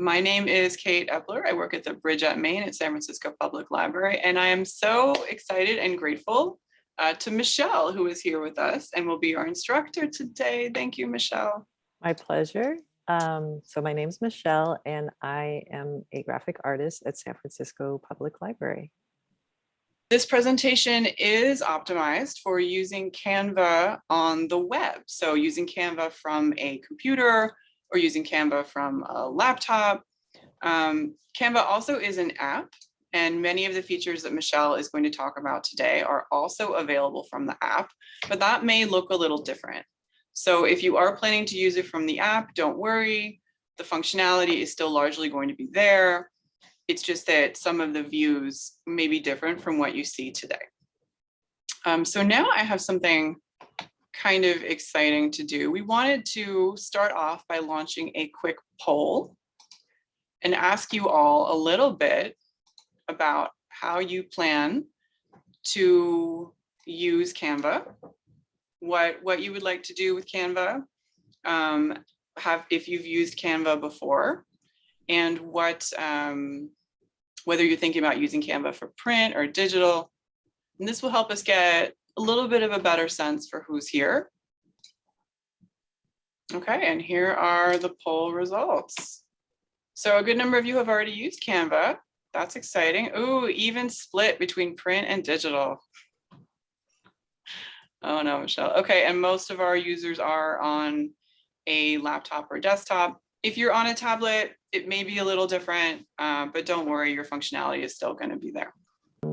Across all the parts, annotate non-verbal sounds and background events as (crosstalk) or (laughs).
My name is Kate Epler. I work at the Bridge at Main at San Francisco Public Library, and I am so excited and grateful uh, to Michelle, who is here with us and will be our instructor today. Thank you, Michelle. My pleasure. Um, so my name is Michelle and I am a graphic artist at San Francisco Public Library. This presentation is optimized for using Canva on the web. So using Canva from a computer or using Canva from a laptop. Um, Canva also is an app and many of the features that Michelle is going to talk about today are also available from the app, but that may look a little different. So if you are planning to use it from the app, don't worry. The functionality is still largely going to be there. It's just that some of the views may be different from what you see today. Um, so now I have something kind of exciting to do. We wanted to start off by launching a quick poll and ask you all a little bit about how you plan to use Canva, what, what you would like to do with Canva, um, have if you've used Canva before, and what um, whether you're thinking about using Canva for print or digital. And this will help us get a little bit of a better sense for who's here. Okay, and here are the poll results. So a good number of you have already used Canva. That's exciting. Ooh, even split between print and digital. Oh no, Michelle. Okay, and most of our users are on a laptop or desktop. If you're on a tablet, it may be a little different, uh, but don't worry, your functionality is still going to be there.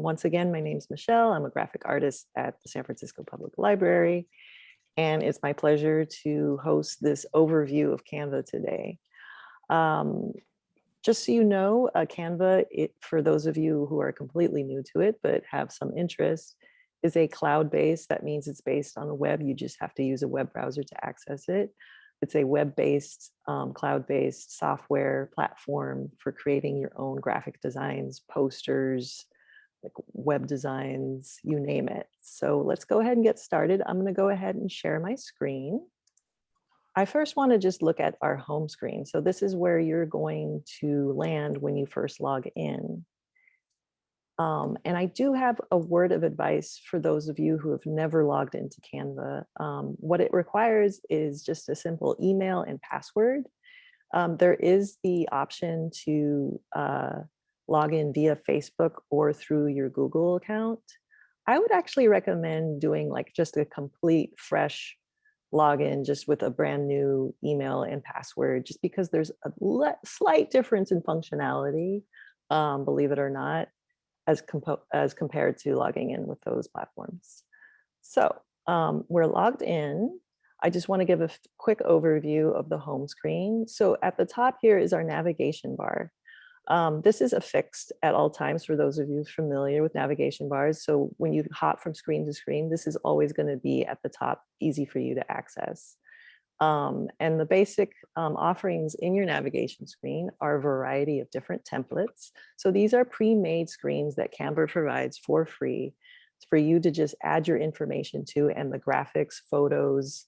Once again, my name is Michelle. I'm a graphic artist at the San Francisco Public Library. And it's my pleasure to host this overview of Canva today. Um, just so you know, uh, Canva, it, for those of you who are completely new to it, but have some interest, is a cloud-based. That means it's based on the web. You just have to use a web browser to access it. It's a web-based, um, cloud-based software platform for creating your own graphic designs, posters, like web designs, you name it. So let's go ahead and get started. I'm going to go ahead and share my screen. I first want to just look at our home screen. So this is where you're going to land when you first log in. Um, and I do have a word of advice for those of you who have never logged into Canva. Um, what it requires is just a simple email and password. Um, there is the option to uh, log in via Facebook or through your Google account. I would actually recommend doing like just a complete fresh login just with a brand new email and password, just because there's a slight difference in functionality, um, believe it or not as, as compared to logging in with those platforms. So um, we're logged in. I just want to give a quick overview of the home screen. So at the top here is our navigation bar. Um, this is affixed at all times for those of you familiar with navigation bars. So when you hop from screen to screen, this is always going to be at the top, easy for you to access. Um, and the basic um, offerings in your navigation screen are a variety of different templates. So these are pre-made screens that Canva provides for free for you to just add your information to and the graphics, photos,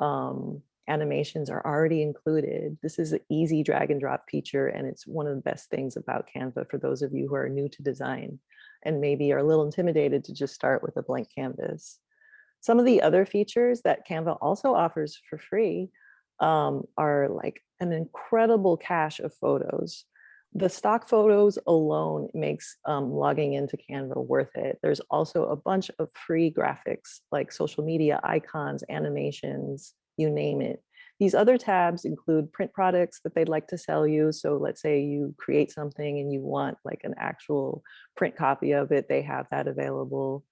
um, animations are already included. This is an easy drag and drop feature and it's one of the best things about Canva for those of you who are new to design and maybe are a little intimidated to just start with a blank canvas. Some of the other features that Canva also offers for free um, are like an incredible cache of photos. The stock photos alone makes um, logging into Canva worth it. There's also a bunch of free graphics like social media icons, animations, you name it. These other tabs include print products that they'd like to sell you. So let's say you create something and you want like an actual print copy of it, they have that available.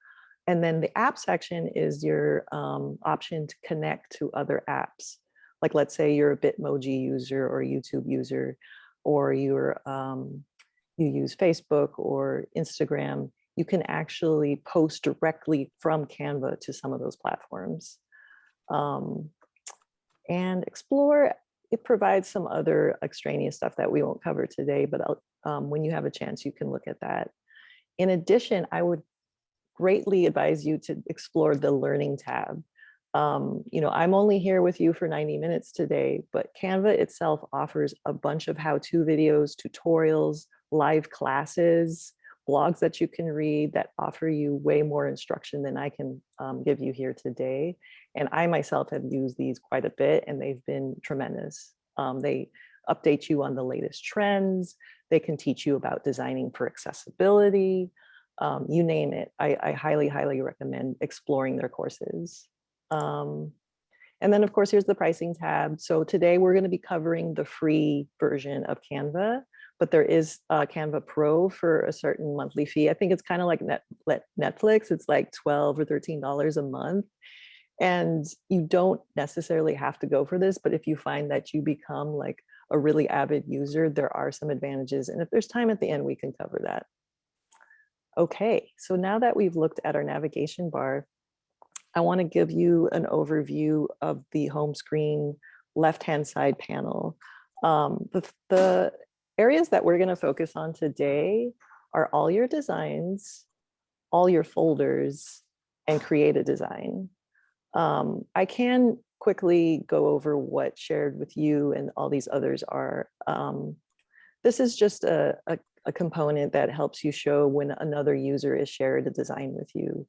And then the app section is your um, option to connect to other apps. Like let's say you're a Bitmoji user or YouTube user, or you're um, you use Facebook or Instagram, you can actually post directly from Canva to some of those platforms. Um, and Explore, it provides some other extraneous stuff that we won't cover today, but um, when you have a chance, you can look at that. In addition, I would greatly advise you to explore the learning tab. Um, you know, I'm only here with you for 90 minutes today, but Canva itself offers a bunch of how-to videos, tutorials, live classes, blogs that you can read that offer you way more instruction than I can um, give you here today. And I myself have used these quite a bit and they've been tremendous. Um, they update you on the latest trends. They can teach you about designing for accessibility. Um, you name it. I, I, highly, highly recommend exploring their courses. Um, and then of course, here's the pricing tab. So today we're gonna be covering the free version of Canva, but there is uh, Canva Pro for a certain monthly fee. I think it's kind of like Net, Netflix. It's like 12 or $13 a month. And you don't necessarily have to go for this, but if you find that you become like a really avid user, there are some advantages. And if there's time at the end, we can cover that. Okay, so now that we've looked at our navigation bar, I want to give you an overview of the home screen left-hand side panel. Um, the, the areas that we're going to focus on today are all your designs, all your folders, and create a design. Um, I can quickly go over what shared with you and all these others are. Um, this is just a, a, a, component that helps you show when another user is shared a design with you.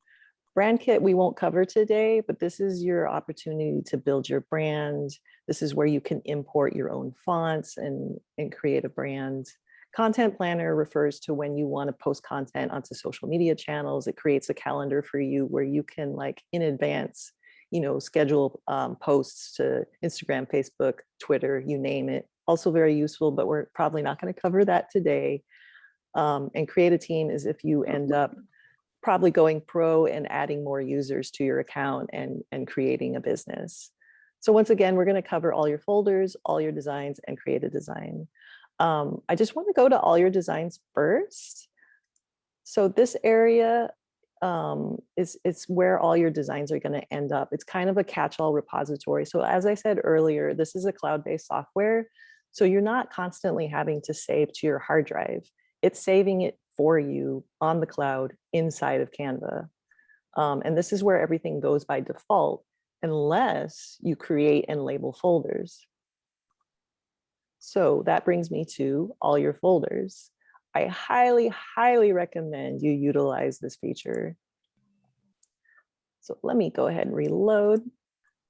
Brand kit we won't cover today, but this is your opportunity to build your brand. This is where you can import your own fonts and, and create a brand. Content planner refers to when you want to post content onto social media channels. It creates a calendar for you where you can like in advance you know, schedule um, posts to Instagram, Facebook, Twitter, you name it. Also very useful, but we're probably not going to cover that today. Um, and create a team is if you end up probably going pro and adding more users to your account and, and creating a business. So once again, we're going to cover all your folders, all your designs, and create a design. Um, I just want to go to all your designs first. So this area um, is it's where all your designs are going to end up. It's kind of a catch-all repository. So as I said earlier, this is a cloud-based software. So you're not constantly having to save to your hard drive. It's saving it for you on the cloud inside of Canva. Um, and this is where everything goes by default, unless you create and label folders. So that brings me to all your folders. I highly, highly recommend you utilize this feature. So let me go ahead and reload.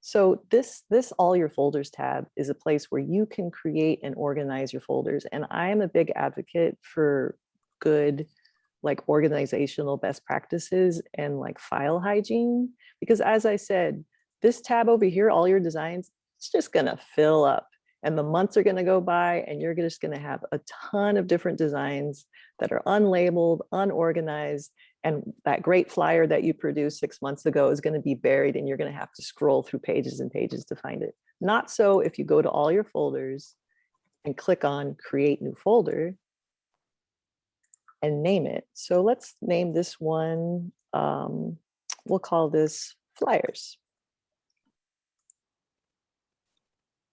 So this, this all your folders tab is a place where you can create and organize your folders. And I'm a big advocate for good like organizational best practices and like file hygiene. Because as I said, this tab over here, all your designs, it's just gonna fill up and the months are going to go by and you're just going to have a ton of different designs that are unlabeled, unorganized, and that great flyer that you produced six months ago is going to be buried and you're going to have to scroll through pages and pages to find it. Not so if you go to all your folders and click on create new folder and name it. So let's name this one, um, we'll call this flyers.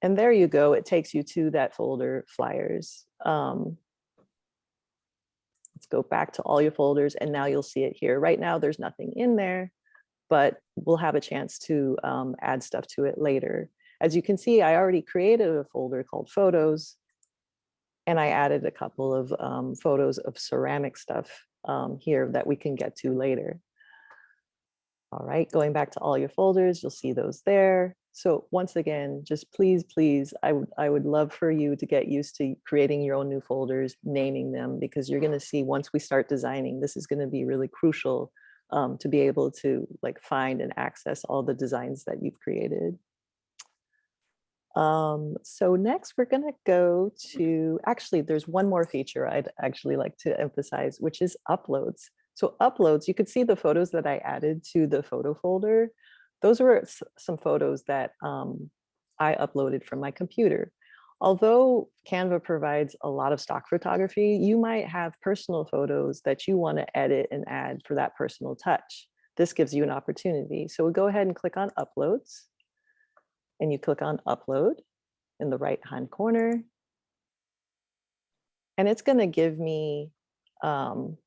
And there you go. It takes you to that folder flyers. Um, let's go back to all your folders and now you'll see it here. Right now there's nothing in there, but we'll have a chance to um, add stuff to it later. As you can see, I already created a folder called photos and I added a couple of um, photos of ceramic stuff um, here that we can get to later. All right, going back to all your folders, you'll see those there. So once again, just please, please, I would I would love for you to get used to creating your own new folders, naming them, because you're going to see once we start designing, this is going to be really crucial um, to be able to like find and access all the designs that you've created. Um, so next we're going to go to, actually, there's one more feature I'd actually like to emphasize, which is uploads. So uploads, you could see the photos that I added to the photo folder those were some photos that um, I uploaded from my computer. Although Canva provides a lot of stock photography, you might have personal photos that you want to edit and add for that personal touch. This gives you an opportunity. So we'll go ahead and click on uploads and you click on upload in the right hand corner. And it's going to give me um,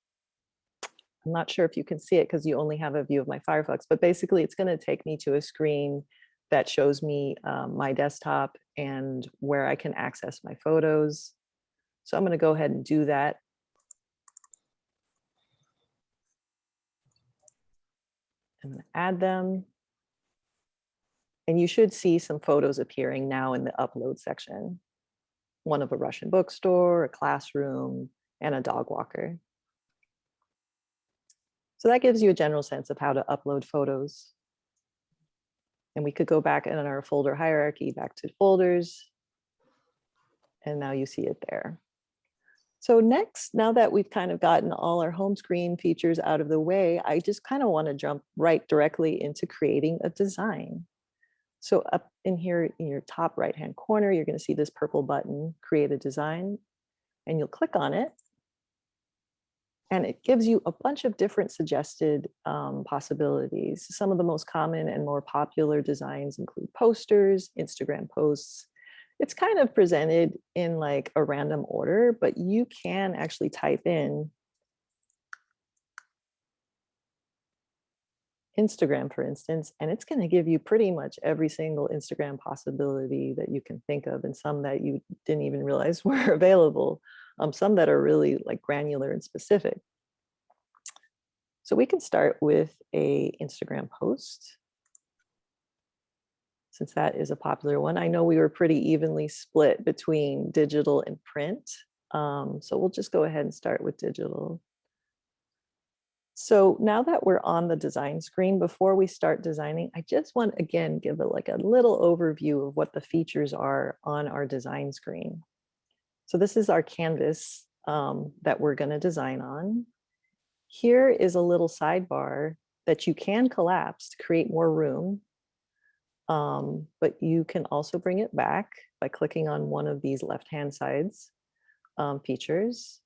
I'm not sure if you can see it because you only have a view of my Firefox, but basically it's going to take me to a screen that shows me um, my desktop and where I can access my photos. So I'm going to go ahead and do that. And add them. And you should see some photos appearing now in the upload section. One of a Russian bookstore, a classroom, and a dog walker. So that gives you a general sense of how to upload photos. And we could go back in our folder hierarchy, back to folders. And now you see it there. So next, now that we've kind of gotten all our home screen features out of the way, I just kind of want to jump right directly into creating a design. So up in here in your top right hand corner, you're going to see this purple button, create a design, and you'll click on it. And it gives you a bunch of different suggested um, possibilities. Some of the most common and more popular designs include posters, Instagram posts. It's kind of presented in like a random order, but you can actually type in Instagram, for instance, and it's going to give you pretty much every single Instagram possibility that you can think of and some that you didn't even realize (laughs) were available um, some that are really like granular and specific. So we can start with a Instagram post. Since that is a popular one, I know we were pretty evenly split between digital and print. Um, so we'll just go ahead and start with digital. So now that we're on the design screen, before we start designing, I just want again give it like a little overview of what the features are on our design screen. So this is our canvas um, that we're going to design on. Here is a little sidebar that you can collapse to create more room. Um, but you can also bring it back by clicking on one of these left-hand sides um, features.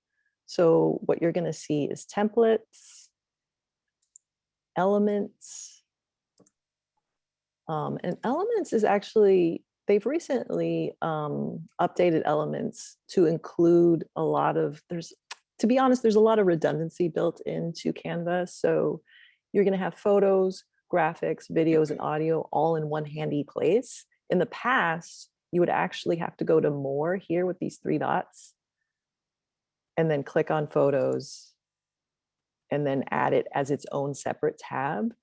So what you're going to see is templates, elements, um, and elements is actually they've recently um, updated elements to include a lot of, there's, to be honest, there's a lot of redundancy built into Canva. So you're gonna have photos, graphics, videos, and audio all in one handy place. In the past, you would actually have to go to more here with these three dots and then click on photos and then add it as its own separate tab.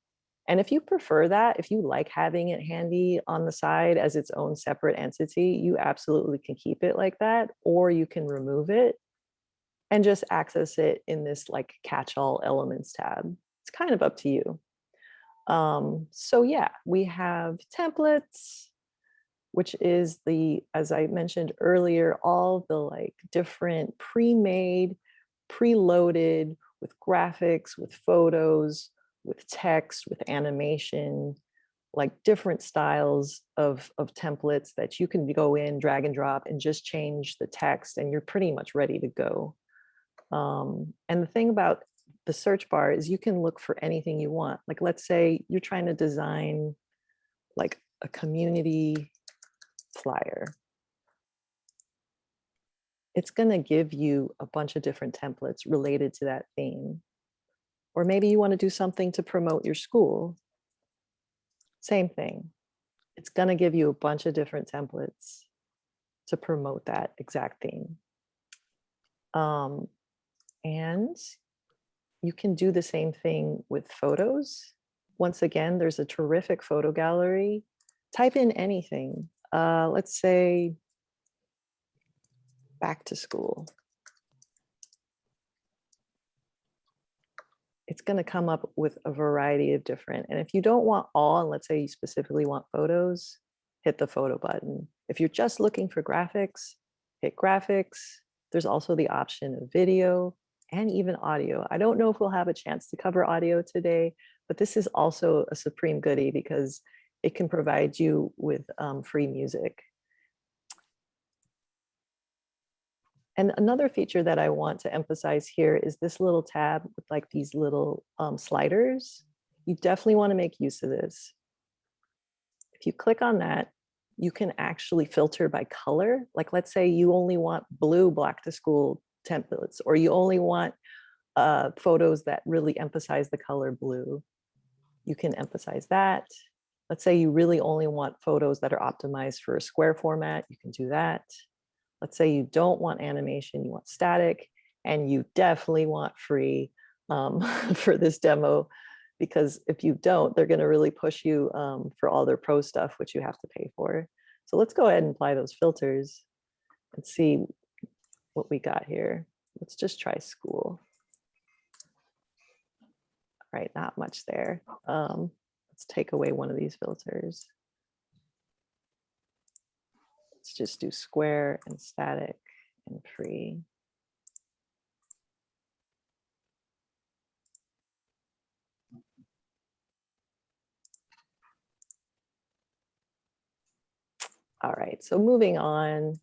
And if you prefer that, if you like having it handy on the side as its own separate entity, you absolutely can keep it like that, or you can remove it and just access it in this like catch-all elements tab. It's kind of up to you. Um, so yeah, we have templates, which is the, as I mentioned earlier, all the like different pre-made, pre-loaded with graphics, with photos, with text, with animation, like different styles of, of templates that you can go in, drag and drop, and just change the text, and you're pretty much ready to go. Um, and the thing about the search bar is you can look for anything you want. Like let's say you're trying to design like a community flyer. It's going to give you a bunch of different templates related to that theme. Or maybe you want to do something to promote your school. Same thing. It's going to give you a bunch of different templates to promote that exact theme. Um, and you can do the same thing with photos. Once again, there's a terrific photo gallery. Type in anything. Uh, let's say back to school. It's going to come up with a variety of different. And if you don't want all, and let's say you specifically want photos, hit the photo button. If you're just looking for graphics, hit graphics. There's also the option of video and even audio. I don't know if we'll have a chance to cover audio today, but this is also a supreme goodie because it can provide you with um, free music. And another feature that I want to emphasize here is this little tab with like these little um, sliders. You definitely want to make use of this. If you click on that, you can actually filter by color. Like let's say you only want blue black to school templates, or you only want uh, photos that really emphasize the color blue. You can emphasize that. Let's say you really only want photos that are optimized for a square format, you can do that. Let's say you don't want animation, you want static, and you definitely want free um, (laughs) for this demo, because if you don't, they're gonna really push you um, for all their pro stuff, which you have to pay for. So let's go ahead and apply those filters and see what we got here. Let's just try school. All right, not much there. Um, let's take away one of these filters. Let's just do square and static and free. All right, so moving on.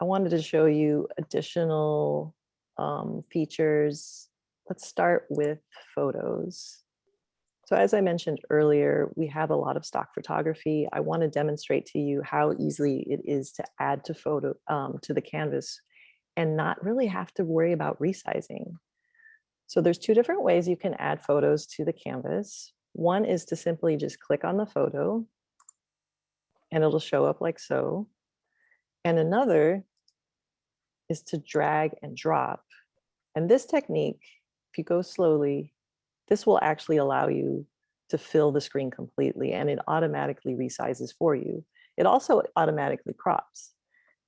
I wanted to show you additional um, features. Let's start with photos. So as I mentioned earlier, we have a lot of stock photography. I want to demonstrate to you how easily it is to add to photo um, to the canvas and not really have to worry about resizing. So there's two different ways you can add photos to the canvas. One is to simply just click on the photo and it'll show up like so. And another is to drag and drop. And this technique, if you go slowly, this will actually allow you to fill the screen completely and it automatically resizes for you. It also automatically crops.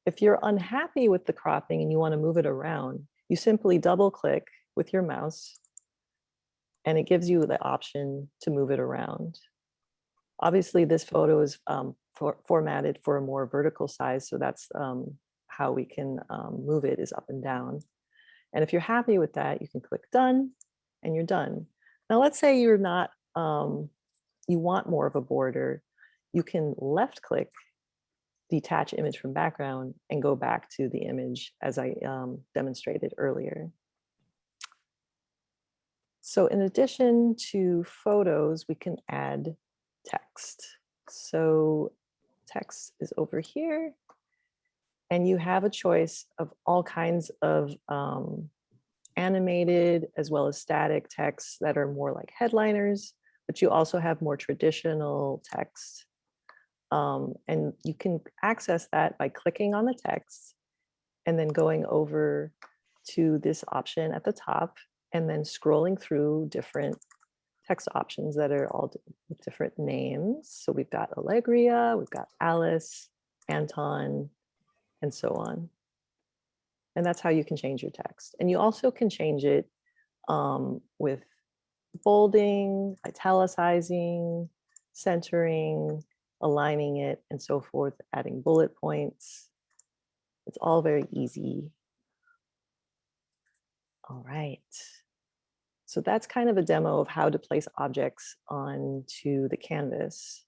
If you're unhappy with the cropping and you want to move it around, you simply double click with your mouse and it gives you the option to move it around. Obviously, this photo is um, for, formatted for a more vertical size, so that's um, how we can um, move it is up and down. And if you're happy with that, you can click done and you're done. Now, let's say you're not, um, you want more of a border, you can left click, detach image from background and go back to the image as I um, demonstrated earlier. So in addition to photos, we can add text. So text is over here. And you have a choice of all kinds of um, animated as well as static texts that are more like headliners, but you also have more traditional text. Um, and you can access that by clicking on the text and then going over to this option at the top and then scrolling through different text options that are all different names. So we've got Alegreya, we've got Alice, Anton, and so on. And that's how you can change your text. And you also can change it um, with bolding, italicizing, centering, aligning it, and so forth, adding bullet points. It's all very easy. All right. So that's kind of a demo of how to place objects onto the canvas.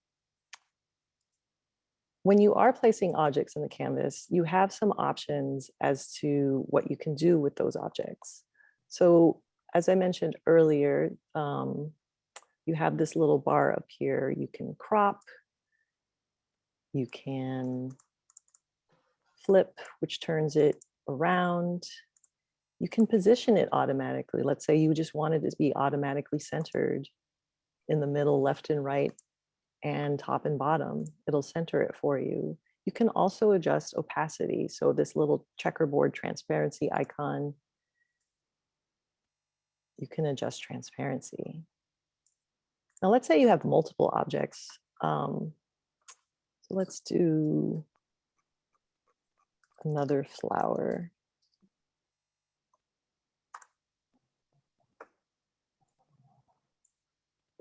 When you are placing objects in the canvas, you have some options as to what you can do with those objects. So as I mentioned earlier, um, you have this little bar up here. You can crop, you can flip, which turns it around. You can position it automatically. Let's say you just wanted to be automatically centered in the middle, left and right, and top and bottom. It'll center it for you. You can also adjust opacity. So this little checkerboard transparency icon, you can adjust transparency. Now let's say you have multiple objects. Um, so let's do another flower.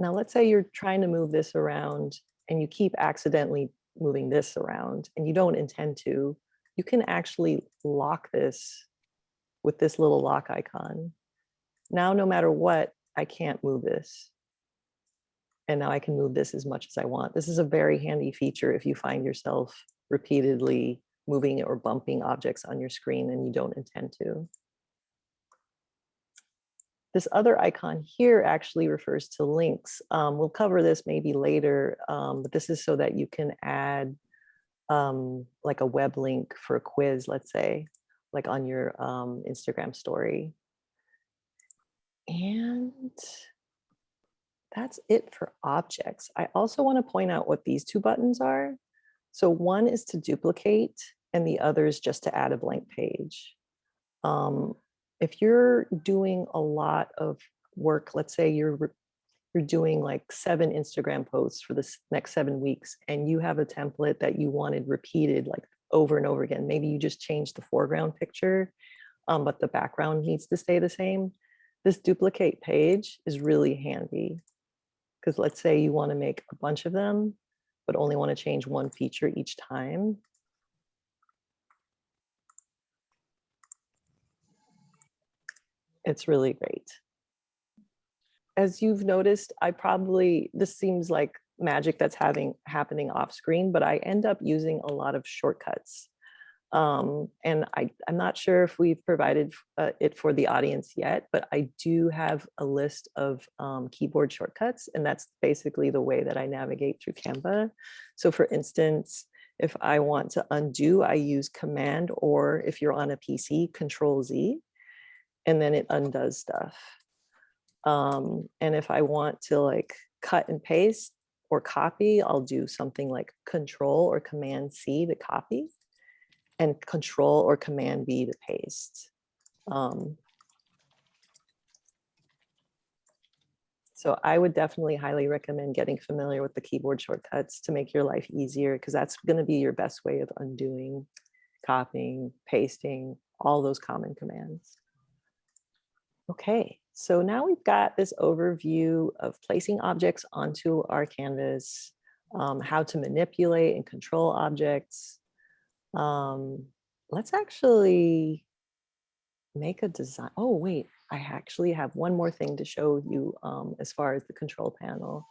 Now, let's say you're trying to move this around and you keep accidentally moving this around and you don't intend to, you can actually lock this with this little lock icon. Now, no matter what, I can't move this. And now I can move this as much as I want. This is a very handy feature if you find yourself repeatedly moving or bumping objects on your screen and you don't intend to. This other icon here actually refers to links. Um, we'll cover this maybe later, um, but this is so that you can add um, like a web link for a quiz, let's say, like on your um, Instagram story. And that's it for objects. I also want to point out what these two buttons are. So one is to duplicate and the other is just to add a blank page. Um, if you're doing a lot of work, let's say you're you're doing like seven Instagram posts for the next seven weeks and you have a template that you wanted repeated like over and over again. Maybe you just changed the foreground picture, um, but the background needs to stay the same. This duplicate page is really handy. Because let's say you want to make a bunch of them, but only want to change one feature each time. It's really great. As you've noticed, I probably, this seems like magic that's having happening off screen, but I end up using a lot of shortcuts. Um, and I, I'm not sure if we've provided uh, it for the audience yet, but I do have a list of um, keyboard shortcuts, and that's basically the way that I navigate through Canva. So for instance, if I want to undo, I use Command, or if you're on a PC, Control Z, and then it undoes stuff. Um, and if I want to like cut and paste or copy, I'll do something like Control or Command C to copy and control or command V to paste. Um, so I would definitely highly recommend getting familiar with the keyboard shortcuts to make your life easier because that's going to be your best way of undoing, copying, pasting, all those common commands. Okay, so now we've got this overview of placing objects onto our canvas, um, how to manipulate and control objects, um, let's actually make a design. Oh, wait, I actually have one more thing to show you um, as far as the control panel.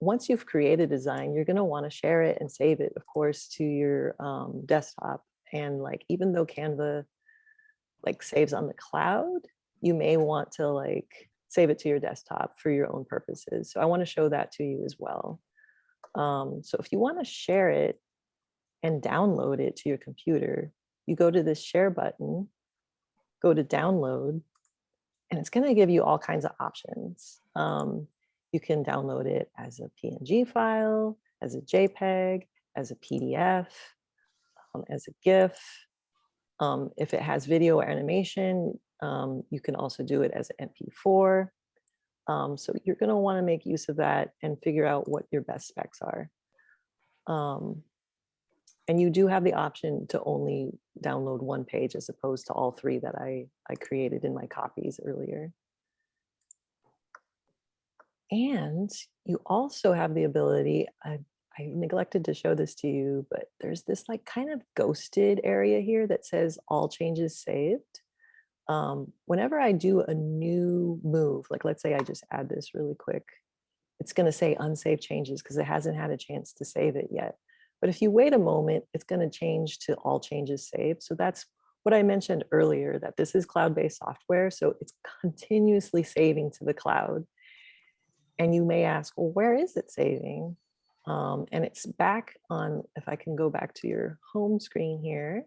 Once you've created a design, you're going to want to share it and save it, of course, to your um, desktop. And like, even though Canva like saves on the cloud, you may want to like save it to your desktop for your own purposes. So I want to show that to you as well. Um, so if you want to share it, and download it to your computer, you go to this share button, go to download, and it's going to give you all kinds of options. Um, you can download it as a PNG file, as a JPEG, as a PDF, um, as a GIF. Um, if it has video or animation, um, you can also do it as an MP4. Um, so you're going to want to make use of that and figure out what your best specs are. Um, and you do have the option to only download one page as opposed to all three that I, I created in my copies earlier. And you also have the ability, I, I neglected to show this to you, but there's this like kind of ghosted area here that says all changes saved. Um, whenever I do a new move, like let's say I just add this really quick, it's gonna say unsaved changes because it hasn't had a chance to save it yet. But if you wait a moment, it's going to change to all changes saved. So that's what I mentioned earlier, that this is cloud-based software. So it's continuously saving to the cloud. And you may ask, well, where is it saving? Um, and it's back on, if I can go back to your home screen here,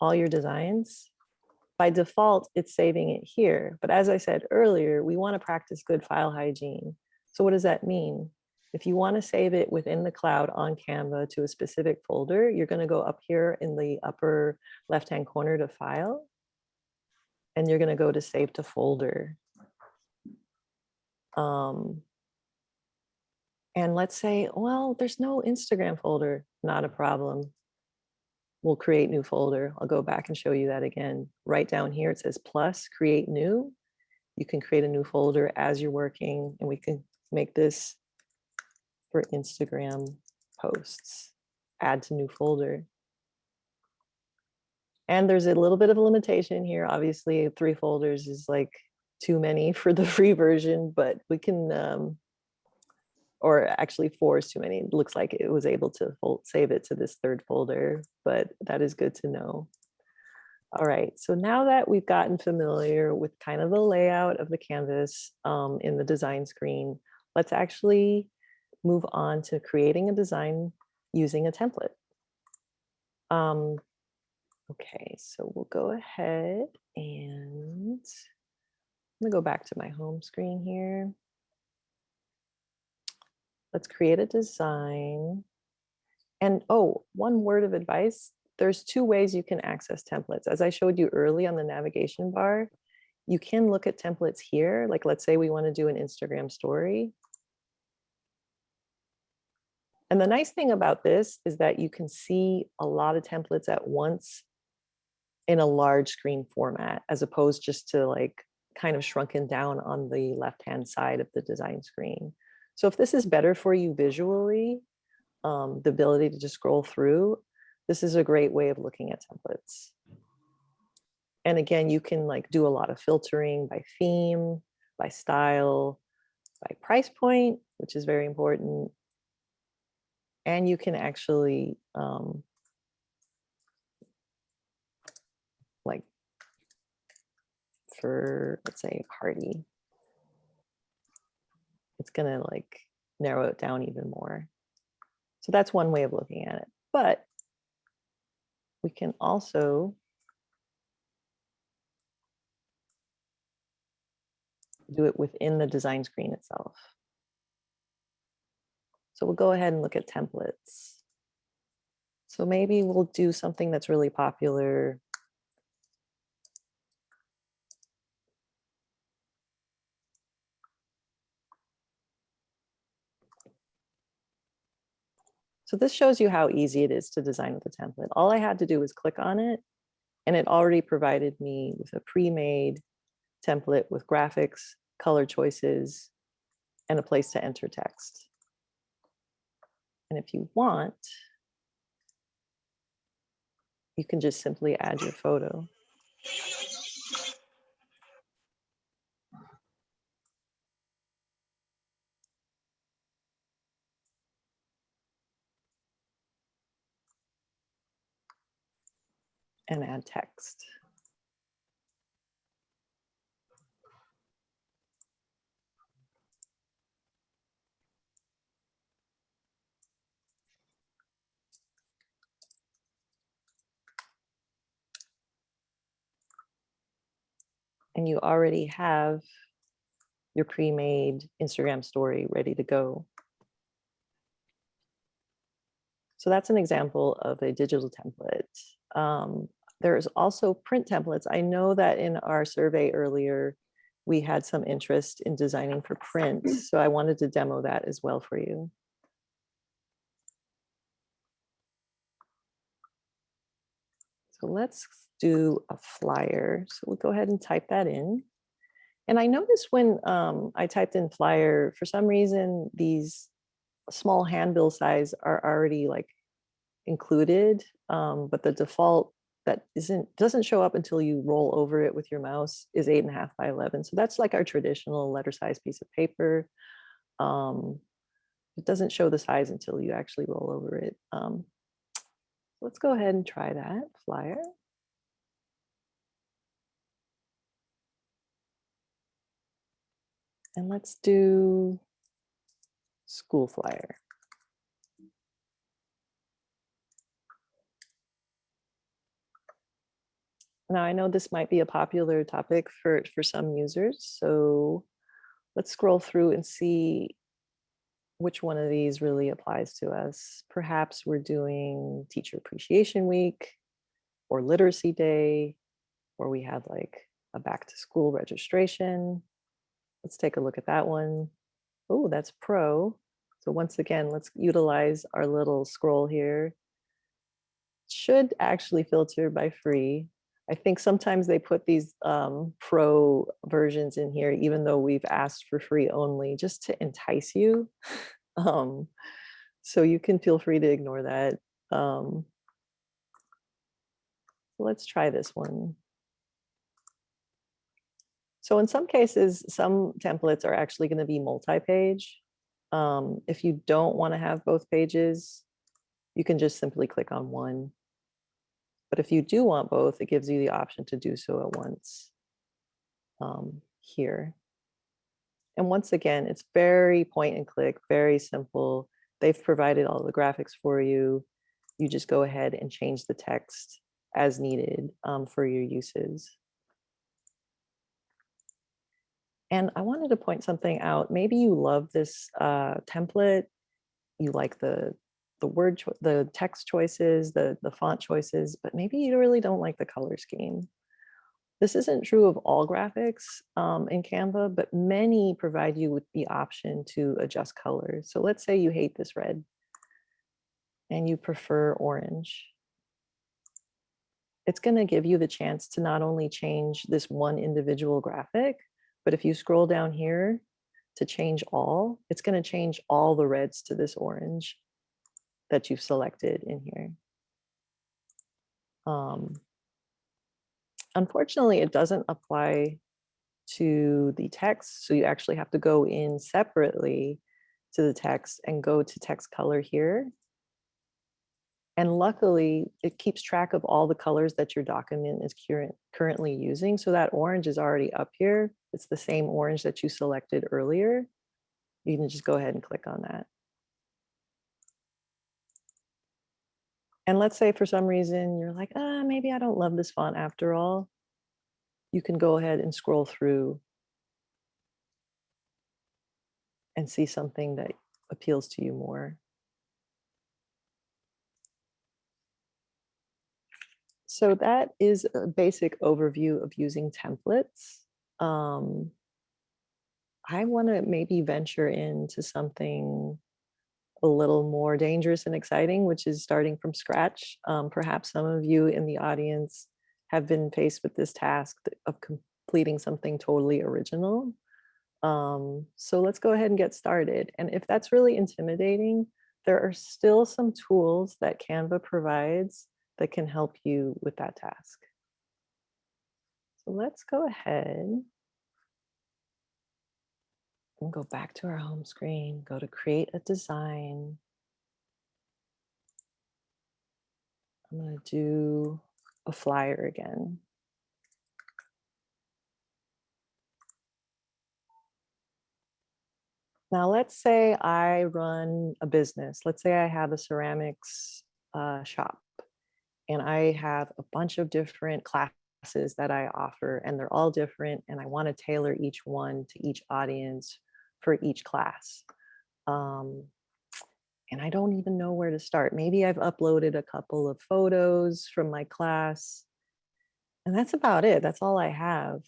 all your designs. By default, it's saving it here. But as I said earlier, we want to practice good file hygiene. So what does that mean? If you want to save it within the cloud on Canva to a specific folder, you're going to go up here in the upper left-hand corner to File, and you're going to go to Save to Folder. Um, and let's say, well, there's no Instagram folder, not a problem. We'll create new folder. I'll go back and show you that again. Right down here, it says plus, create new. You can create a new folder as you're working, and we can make this for Instagram posts, add to new folder. And there's a little bit of a limitation here. Obviously, three folders is like too many (laughs) for the free version, but we can, um, or actually four is too many. It looks like it was able to save it to this third folder, but that is good to know. All right, so now that we've gotten familiar with kind of the layout of the canvas um, in the design screen, let's actually move on to creating a design using a template. Um, okay, so we'll go ahead and gonna go back to my home screen here. Let's create a design. And oh, one word of advice, there's two ways you can access templates. As I showed you early on the navigation bar, you can look at templates here. Like let's say we want to do an Instagram story. And the nice thing about this is that you can see a lot of templates at once in a large screen format, as opposed just to like kind of shrunken down on the left-hand side of the design screen. So if this is better for you visually, um, the ability to just scroll through, this is a great way of looking at templates. And again, you can like do a lot of filtering by theme, by style, by price point, which is very important. And you can actually um, like for, let's say, a party, it's gonna like narrow it down even more. So that's one way of looking at it. But we can also do it within the design screen itself. So we'll go ahead and look at templates. So maybe we'll do something that's really popular. So this shows you how easy it is to design with a template. All I had to do was click on it and it already provided me with a pre-made template with graphics, color choices, and a place to enter text. And if you want, you can just simply add your photo. And add text. And you already have your pre-made Instagram story ready to go. So that's an example of a digital template. Um, there's also print templates. I know that in our survey earlier, we had some interest in designing for print. So I wanted to demo that as well for you. So let's do a flyer. So we'll go ahead and type that in. And I noticed when um, I typed in flyer, for some reason, these small handbill size are already like included, um, but the default that isn't doesn't show up until you roll over it with your mouse is eight and a half by 11. So that's like our traditional letter size piece of paper. Um, it doesn't show the size until you actually roll over it. Um, let's go ahead and try that flyer. And let's do school flyer. Now I know this might be a popular topic for, for some users, so let's scroll through and see which one of these really applies to us. Perhaps we're doing Teacher Appreciation Week or Literacy Day, or we have like a back to school registration. Let's take a look at that one. Oh, that's pro. So once again, let's utilize our little scroll here. Should actually filter by free. I think sometimes they put these um, pro versions in here, even though we've asked for free only, just to entice you. (laughs) um, so you can feel free to ignore that. Um, let's try this one. So in some cases, some templates are actually going to be multi-page. Um, if you don't want to have both pages, you can just simply click on one but if you do want both, it gives you the option to do so at once um, here. And once again, it's very point and click, very simple. They've provided all the graphics for you. You just go ahead and change the text as needed um, for your uses. And I wanted to point something out. Maybe you love this uh, template. You like the the word, the text choices, the the font choices, but maybe you really don't like the color scheme. This isn't true of all graphics um, in Canva, but many provide you with the option to adjust colors. So let's say you hate this red and you prefer orange. It's going to give you the chance to not only change this one individual graphic, but if you scroll down here to change all, it's going to change all the reds to this orange that you've selected in here. Um, unfortunately, it doesn't apply to the text. So you actually have to go in separately to the text and go to text color here. And luckily, it keeps track of all the colors that your document is current, currently using. So that orange is already up here. It's the same orange that you selected earlier. You can just go ahead and click on that. And let's say for some reason you're like, ah, maybe I don't love this font after all. You can go ahead and scroll through and see something that appeals to you more. So that is a basic overview of using templates. Um, I want to maybe venture into something a little more dangerous and exciting, which is starting from scratch. Um, perhaps some of you in the audience have been faced with this task of completing something totally original. Um, so let's go ahead and get started. And if that's really intimidating, there are still some tools that Canva provides that can help you with that task. So let's go ahead and go back to our home screen, go to create a design. I'm going to do a flyer again. Now, let's say I run a business. Let's say I have a ceramics uh, shop and I have a bunch of different classes that I offer, and they're all different. And I want to tailor each one to each audience for each class. Um, and I don't even know where to start. Maybe I've uploaded a couple of photos from my class, and that's about it. That's all I have.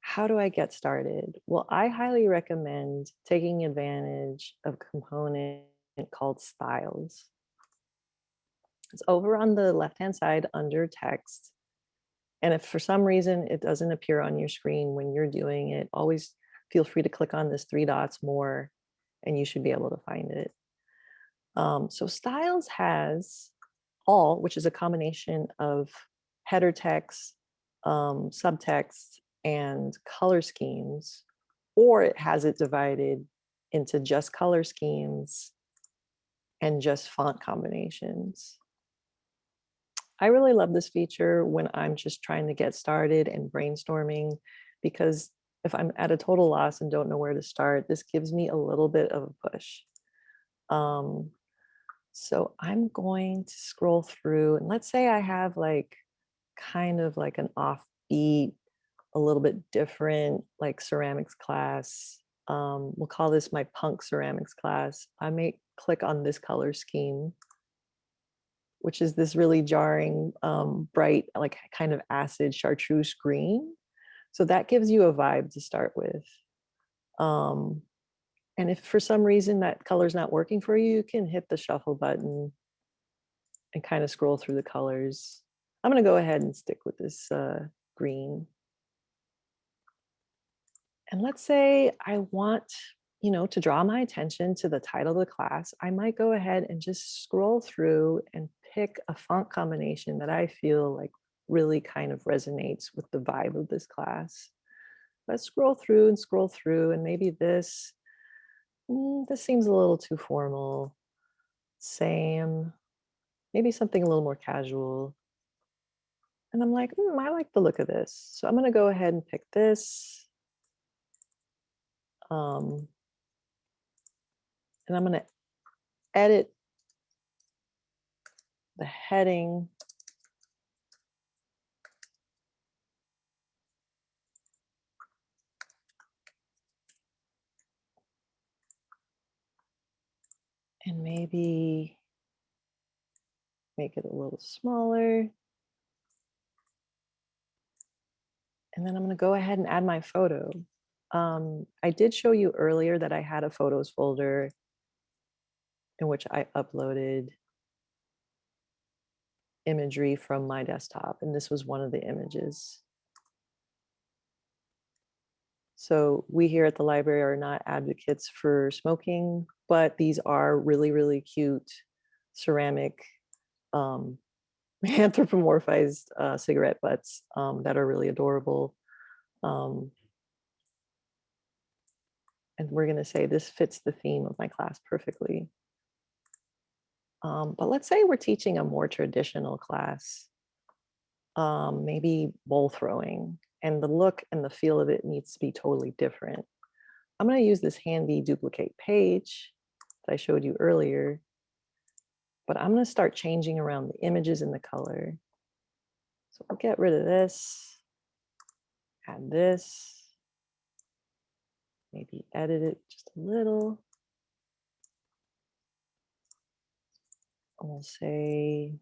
How do I get started? Well, I highly recommend taking advantage of a component called styles. It's over on the left-hand side under text. And if for some reason it doesn't appear on your screen when you're doing it, always feel free to click on this three dots more and you should be able to find it. Um, so styles has all, which is a combination of header text, um, subtext, and color schemes, or it has it divided into just color schemes and just font combinations. I really love this feature when I'm just trying to get started and brainstorming because if I'm at a total loss and don't know where to start, this gives me a little bit of a push. Um, so I'm going to scroll through and let's say I have like kind of like an offbeat, a little bit different like ceramics class. Um, we'll call this my punk ceramics class. I may click on this color scheme, which is this really jarring, um, bright, like kind of acid chartreuse green. So that gives you a vibe to start with. Um, and if for some reason that color's not working for you, you can hit the shuffle button and kind of scroll through the colors. I'm going to go ahead and stick with this uh, green. And let's say I want, you know, to draw my attention to the title of the class, I might go ahead and just scroll through and pick a font combination that I feel like really kind of resonates with the vibe of this class. Let's scroll through and scroll through and maybe this, mm, this seems a little too formal. Same, maybe something a little more casual. And I'm like, mm, I like the look of this. So I'm gonna go ahead and pick this. Um, and I'm gonna edit the heading And maybe make it a little smaller. And then I'm gonna go ahead and add my photo. Um, I did show you earlier that I had a photos folder in which I uploaded imagery from my desktop, and this was one of the images. So we here at the library are not advocates for smoking, but these are really, really cute ceramic um, (laughs) anthropomorphized uh, cigarette butts um, that are really adorable. Um, and we're going to say this fits the theme of my class perfectly. Um, but let's say we're teaching a more traditional class, um, maybe bowl throwing, and the look and the feel of it needs to be totally different. I'm going to use this handy duplicate page that I showed you earlier, but I'm going to start changing around the images and the color. So I'll get rid of this, add this, maybe edit it just a little. We'll say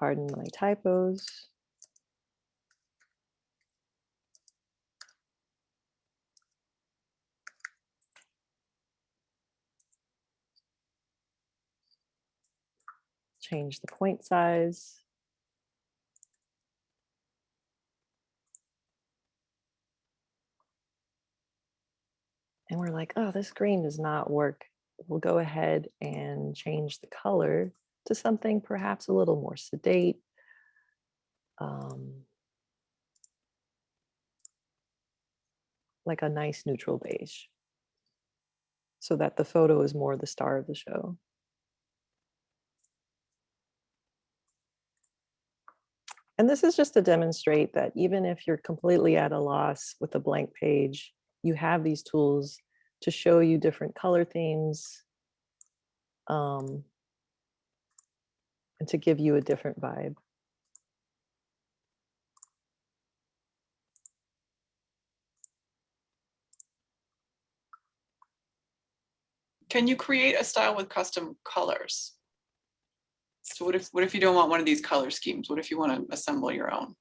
pardon my typos. Change the point size. And we're like, oh, this green does not work. We'll go ahead and change the color to something perhaps a little more sedate. Um, like a nice neutral beige. So that the photo is more the star of the show. And this is just to demonstrate that even if you're completely at a loss with a blank page, you have these tools to show you different color themes um, and to give you a different vibe. Can you create a style with custom colors? So what if, what if you don't want one of these color schemes? What if you want to assemble your own?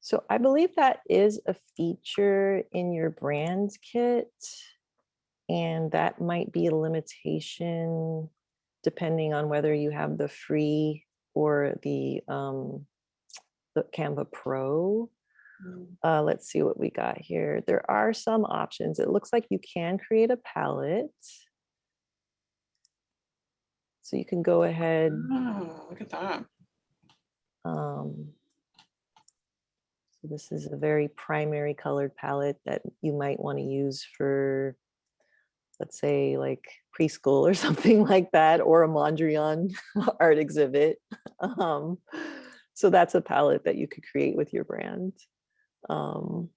So I believe that is a feature in your brand kit. And that might be a limitation depending on whether you have the free or the, um, the Canva Pro. Mm. Uh, let's see what we got here. There are some options. It looks like you can create a palette. So you can go ahead. Oh, look at that. Um, so this is a very primary colored palette that you might want to use for, let's say like preschool or (laughs) something like that, or a Mondrian (laughs) art exhibit. Um, so that's a palette that you could create with your brand. Um,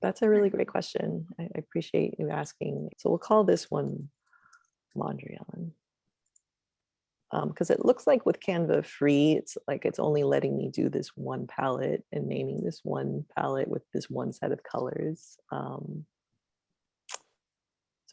that's a really great question. I, I appreciate you asking. So we'll call this one Mondrian because um, it looks like with Canva free, it's like it's only letting me do this one palette and naming this one palette with this one set of colors. Um,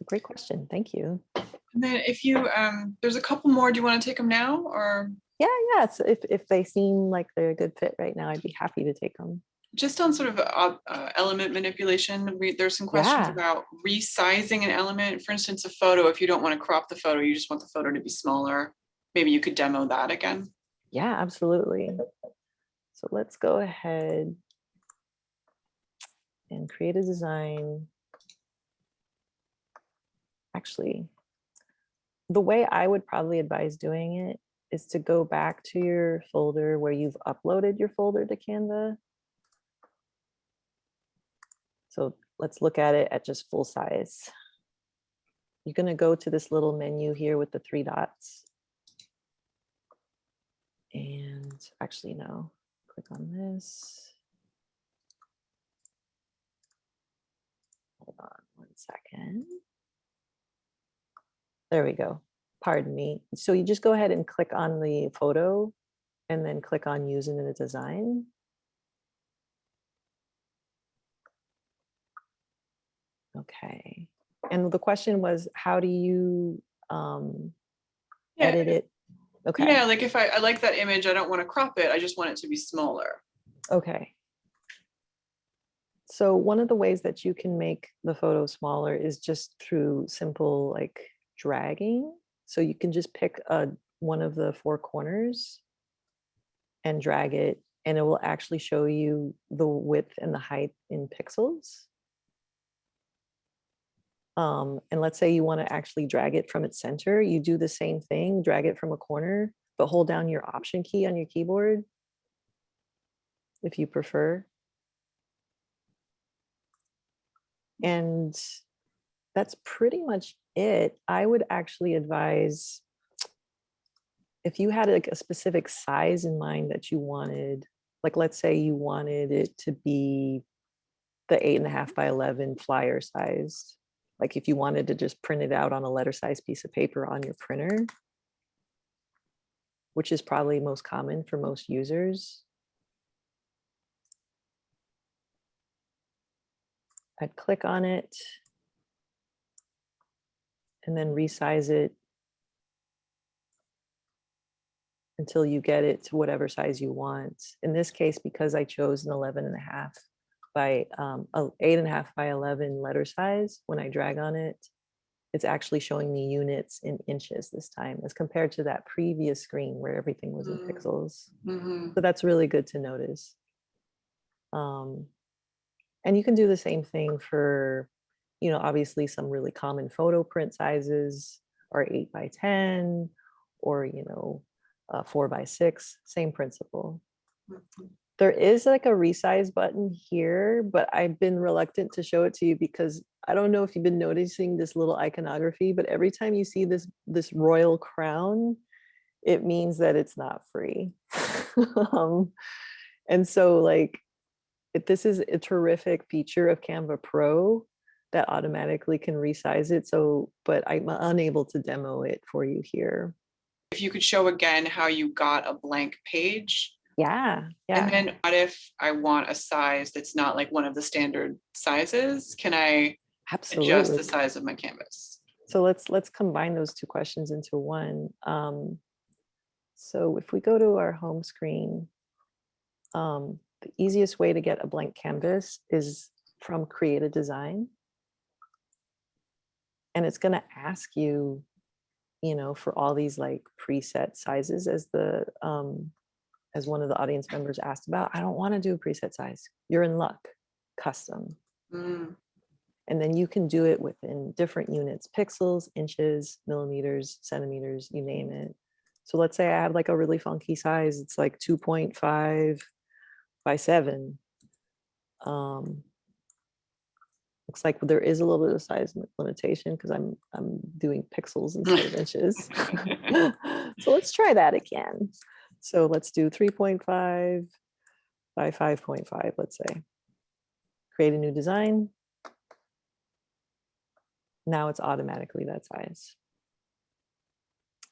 a great question. Thank you. And then if you, um, there's a couple more, do you want to take them now or? Yeah, yeah. So if, if they seem like they're a good fit right now, I'd be happy to take them. Just on sort of uh, uh, element manipulation, we, there's some questions Yeah. about resizing an element. For instance, a photo, if you don't want to crop the photo, you just want the photo to be smaller. Maybe you could demo that again. Yeah, absolutely. So let's go ahead and create a design. Actually, the way I would probably advise doing it is to go back to your folder where you've uploaded your folder to Canva. So let's look at it at just full size. You're going to go to this little menu here with the three dots. And actually, no, click on this. Hold on one second. There we go. Pardon me. So you just go ahead and click on the photo and then click on use in a design. Okay. And the question was, how do you um, Yeah, edit it? Okay, Yeah, like if I, I like that image, I don't want to crop it. I just want it to be smaller. okay. So one of the ways that you can make the photo smaller is just through simple like dragging. So you can just pick a, one of the four corners and drag it and it will actually show you the width and the height in pixels. Um, and let's say you want to actually drag it from its center, you do the same thing, drag it from a corner, but hold down your option key on your keyboard if you prefer. And that's pretty much it. I would actually advise if you had like a specific size in mind that you wanted, like let's say you wanted it to be the eight and a half by 11 flyer sized. Like if you wanted to just print it out on a letter size piece of paper on your printer, which is probably most common for most users. I'd click on it and then resize it until you get it to whatever size you want. In this case, because I chose an 11 and a half by um, eight and a half by 11 letter size, when I drag on it, it's actually showing me units in inches this time as compared to that previous screen where everything was in Mm. pixels. Mhm. So that's really good to notice. Um, and you can do the same thing for, you know, obviously some really common photo print sizes are eight by 10 or, you know, uh, four by six, same principle. Mhm. There is like a resize button here, but I've been reluctant to show it to you because I don't know if you've been noticing this little iconography, but every time you see this, this royal crown, it means that it's not free. (laughs) um, and so like, if this is a terrific feature of Canva Pro that automatically can resize it. So, but I'm unable to demo it for you here. If you could show again how you got a blank page. Yeah, yeah. And then what if I want a size that's not like one of the standard sizes? Can I adjust the size of my canvas? So let's let's combine those two questions into one. Um, so if we go to our home screen, um, the easiest way to get a blank canvas is from create a design. And it's going to ask you, you know, for all these like preset sizes as the um, as one of the audience members asked about. I don't want to do a preset size. You're in luck. Custom. Mm, And then you can do it within different units, pixels, inches, millimeters, centimeters, you name it. So let's say I have like a really funky size, it's like 2.5 by seven. Um, looks like there is a little bit of size limitation because I'm I'm doing pixels instead of (laughs) inches. (laughs) so let's try that again. So let's do 3.5 by 5.5, let's say. Create a new design. Now it's automatically that size.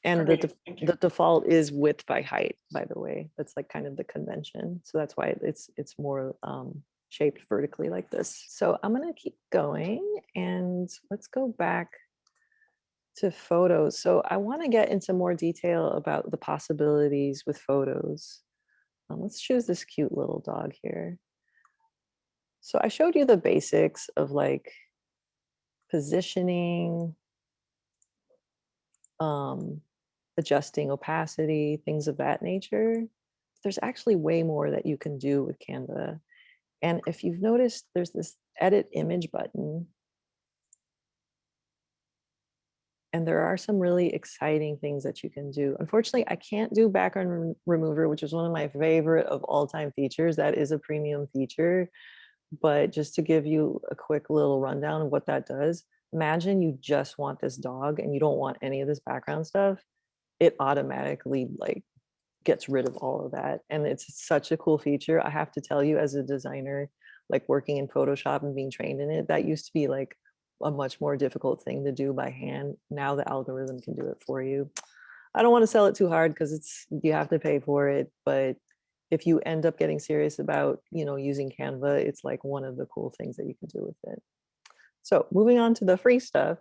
And the, great, def- thank you. the default is width by height, by the way. That's like kind of the convention. So that's why it's it's more um, shaped vertically like this. So I'm gonna keep going and let's go back to photos. So I wanna get into more detail about the possibilities with photos. Um, let's choose this cute little dog here. So I showed you the basics of like positioning, um, adjusting opacity, things of that nature. There's actually way more that you can do with Canva. And if you've noticed, there's this edit image button. And there are some really exciting things that you can do. Unfortunately, I can't do background rem- remover, which is one of my favorite of all time features. That is a premium feature. But just to give you a quick little rundown of what that does, imagine you just want this dog and you don't want any of this background stuff. It automatically like gets rid of all of that. And it's such a cool feature. I have to tell you as a designer, like working in Photoshop and being trained in it, that used to be like a much more difficult thing to do by hand. Now the algorithm can do it for you. I don't want to sell it too hard because it's you have to pay for it, but if you end up getting serious about, you know, using Canva, it's like one of the cool things that you can do with it. So moving on to the free stuff,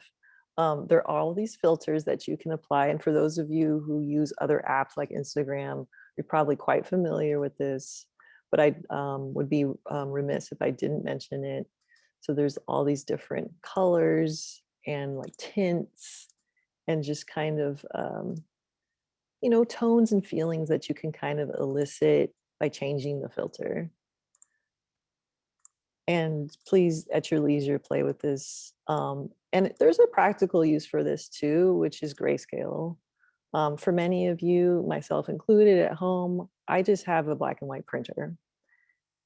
um, there are all these filters that you can apply. And for those of you who use other apps like Instagram, you're probably quite familiar with this, but I um, would be um, remiss if I didn't mention it. So there's all these different colors and like tints and just kind of, um, you know, tones and feelings that you can kind of elicit by changing the filter. And please, at your leisure, play with this. Um, and there's a practical use for this too, which is grayscale. Um, for many of you, myself included at home, I just have a black and white printer.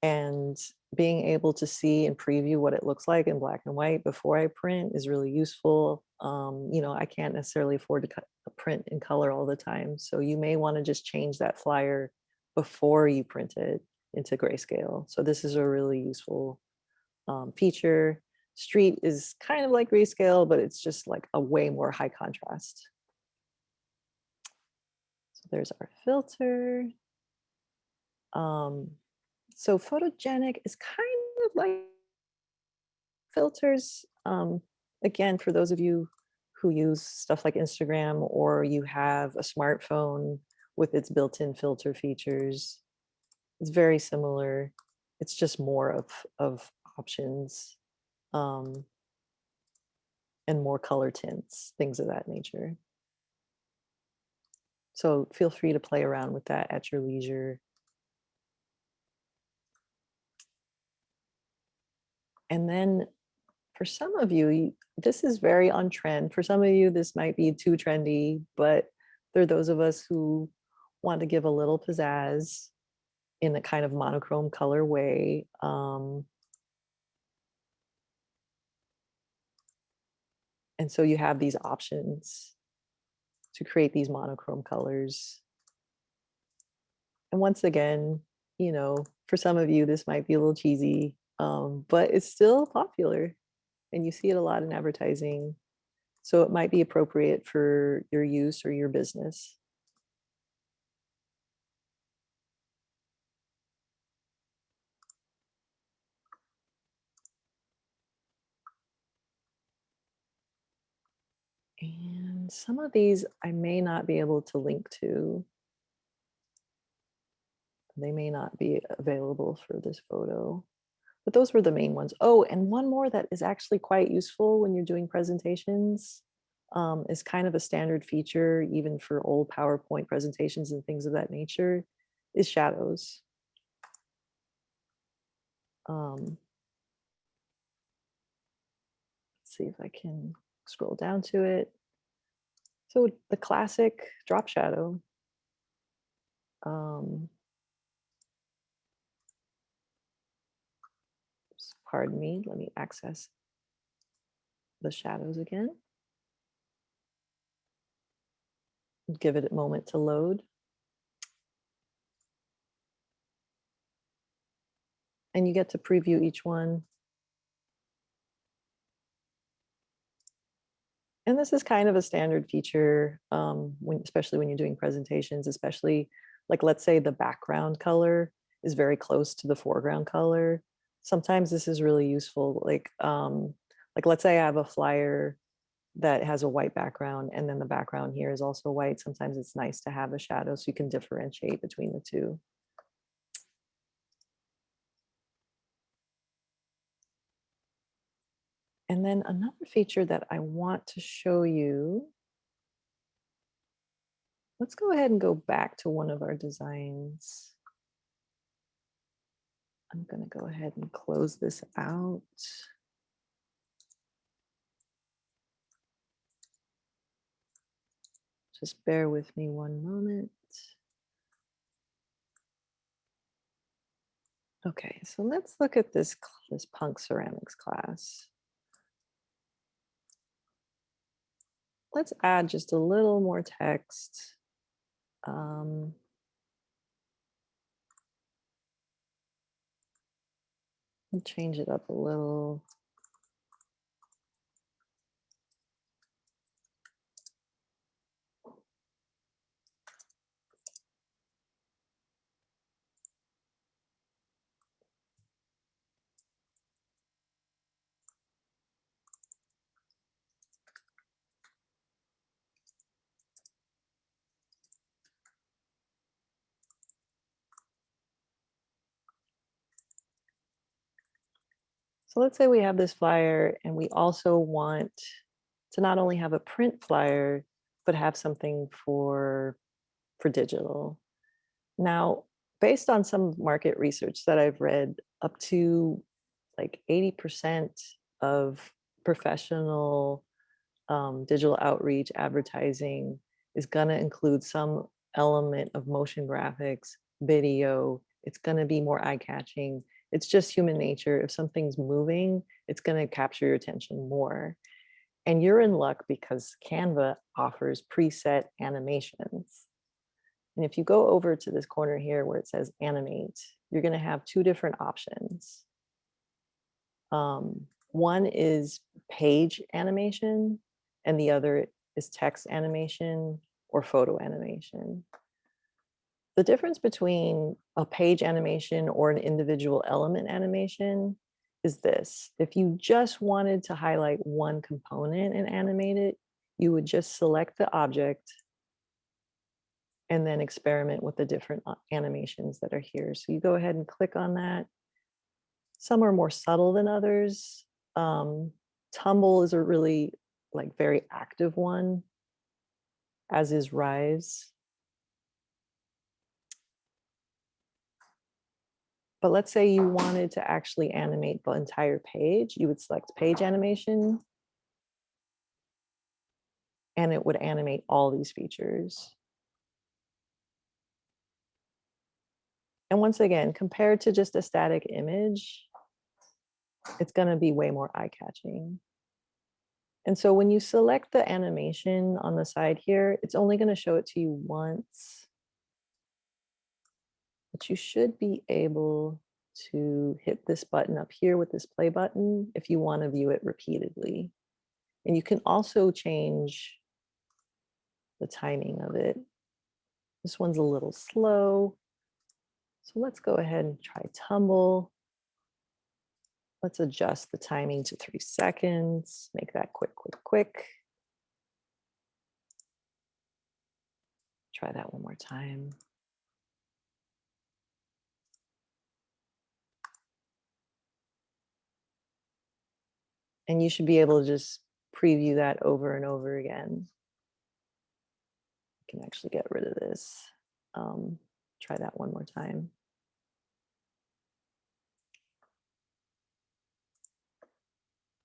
And being able to see and preview what it looks like in black and white before I print is really useful. Um, you know, I can't necessarily afford to cut, print in color all the time. So you may want to just change that flyer before you print it into grayscale. So this is a really useful um, feature. Street is kind of like grayscale, but it's just like a way more high contrast. So there's our filter. Um, so photogenic is kind of like filters. Um, again, for those of you who use stuff like Instagram or you have a smartphone with its built-in filter features, it's very similar. It's just more of, of options um, and more color tints, things of that nature. So feel free to play around with that at your leisure. And then for some of you, this is very on trend. For some of you, this might be too trendy, but there are those of us who want to give a little pizzazz in a kind of monochrome color way. Um, and so you have these options to create these monochrome colors. And once again, you know, for some of you, this might be a little cheesy, um, but it's still popular and you see it a lot in advertising. So it might be appropriate for your use or your business. Some of these I may not be able to link to. They may not be available for this photo but those were the main ones. Oh, and one more that is actually quite useful when you're doing presentations um, is kind of a standard feature, even for old PowerPoint presentations and things of that nature, is shadows. Um, let's see if I can scroll down to it. So the classic drop shadow. Um, pardon me, let me access the shadows again. Give it a moment to load. And you get to preview each one. And this is kind of a standard feature, um, when, especially when you're doing presentations, especially like, let's say the background color is very close to the foreground color sometimes this is really useful. Like, um, like let's say I have a flyer that has a white background and then the background here is also white. Sometimes it's nice to have a shadow so you can differentiate between the two. Then another feature that I want to show you. Let's go ahead and go back to one of our designs. I'm going to go ahead and close this out. Just bear with me one moment. Okay, so let's look at this, this punk ceramics class. Let's add just a little more text. Um, change it up a little. So let's say we have this flyer and we also want to not only have a print flyer, but have something for, for digital. Now, based on some market research that I've read, up to like 80% of professional um, digital outreach advertising is going to include some element of motion graphics, video. It's going to be more eye-catching. It's just human nature. If something's moving, it's going to capture your attention more. And you're in luck because Canva offers preset animations. And if you go over to this corner here where it says animate, you're going to have two different options. Um, one is page animation and the other is text animation or photo animation. The difference between a page animation or an individual element animation is this. If you just wanted to highlight one component and animate it, you would just select the object and then experiment with the different uh, animations that are here. So you go ahead and click on that. Some are more subtle than others. Um, Tumble is a really like very active one, as is Rise. But let's say you wanted to actually animate the entire page, you would select page animation. And it would animate all these features. And once again, compared to just a static image, it's going to be way more eye-catching. And so when you select the animation on the side here, it's only going to show it to you once. But you should be able to hit this button up here with this play button if you want to view it repeatedly. And you can also change the timing of it. This one's a little slow. So let's go ahead and try tumble. Let's adjust the timing to three seconds, make that quick, quick, quick. Try that one more time. And you should be able to just preview that over and over again. I can actually get rid of this. Um, try that one more time.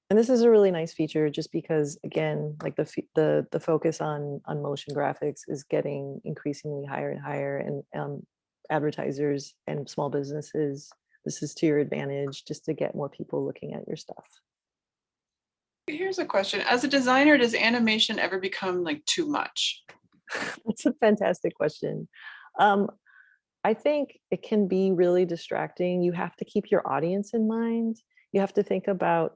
And this is a really nice feature just because, again, like the the the focus on on motion graphics is getting increasingly higher and higher, and um, advertisers and small businesses, this is to your advantage just to get more people looking at your stuff. Here's a question. As a designer, does animation ever become like too much? (laughs) That's a fantastic question. Um, I think it can be really distracting. You have to keep your audience in mind. You have to think about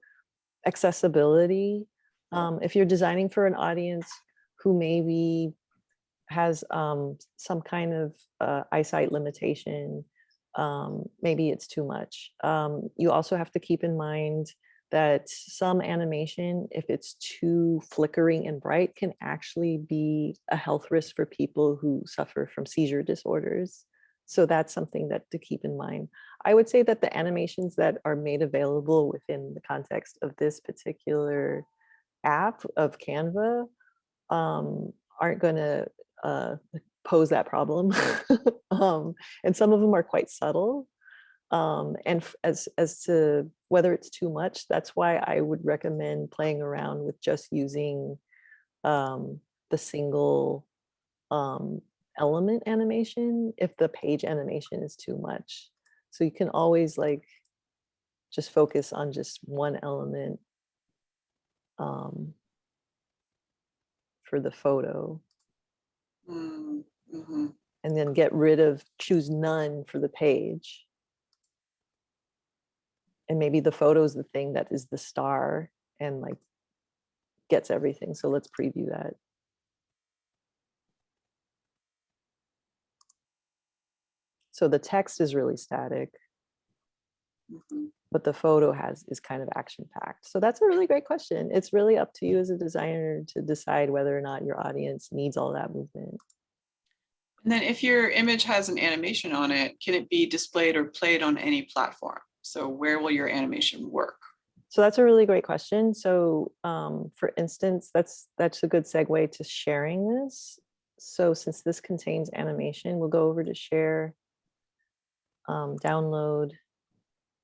accessibility. Um, if you're designing for an audience who maybe has um, some kind of uh, eyesight limitation, um, maybe it's too much. Um, you also have to keep in mind that some animation, if it's too flickering and bright, can actually be a health risk for people who suffer from seizure disorders. So that's something that to keep in mind. I would say that the animations that are made available within the context of this particular app of Canva um, aren't going to uh, pose that problem. (laughs) um, and some of them are quite subtle. Um, and as, as to whether it's too much, that's why I would recommend playing around with just using um, the single um, element animation if the page animation is too much. So you can always like just focus on just one element um, for the photo. Mm -hmm. And then get rid of, choose none for the page. And maybe the photo is the thing that is the star and like gets everything. So let's preview that. So the text is really static, Mm -hmm. but the photo has is kind of action packed. So that's a really great question. It's really up to you as a designer to decide whether or not your audience needs all that movement. And then if your image has an animation on it, can it be displayed or played on any platform? So where will your animation work? So that's a really great question. So um, for instance, that's that's a good segue to sharing this. So since this contains animation, we'll go over to share, um, download.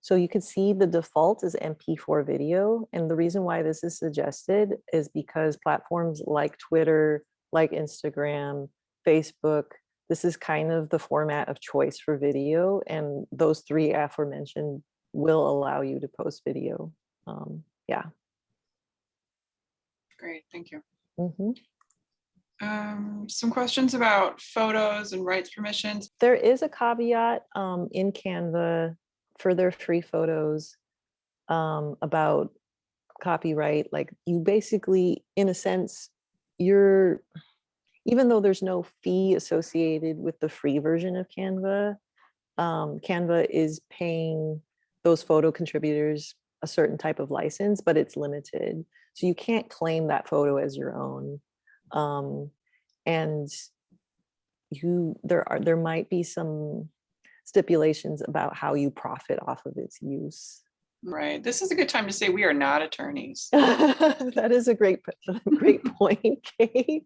So you can see the default is MP4 video. And the reason why this is suggested is because platforms like Twitter, like Instagram, Facebook, this is kind of the format of choice for video. And those three aforementioned will allow you to post video. Um, yeah. Great, thank you. Mhm. Um, some questions about photos and rights permissions. There is a caveat um, in Canva for their free photos um, about copyright. Like you basically, in a sense, you're, even though there's no fee associated with the free version of Canva, um, Canva is paying those photo contributors a certain type of license, but it's limited. So you can't claim that photo as your own. Um, and you, there are, there might be some stipulations about how you profit off of its use. Right, this is a good time to say we are not attorneys. (laughs) that is a great, (laughs) great (laughs) point, Kate.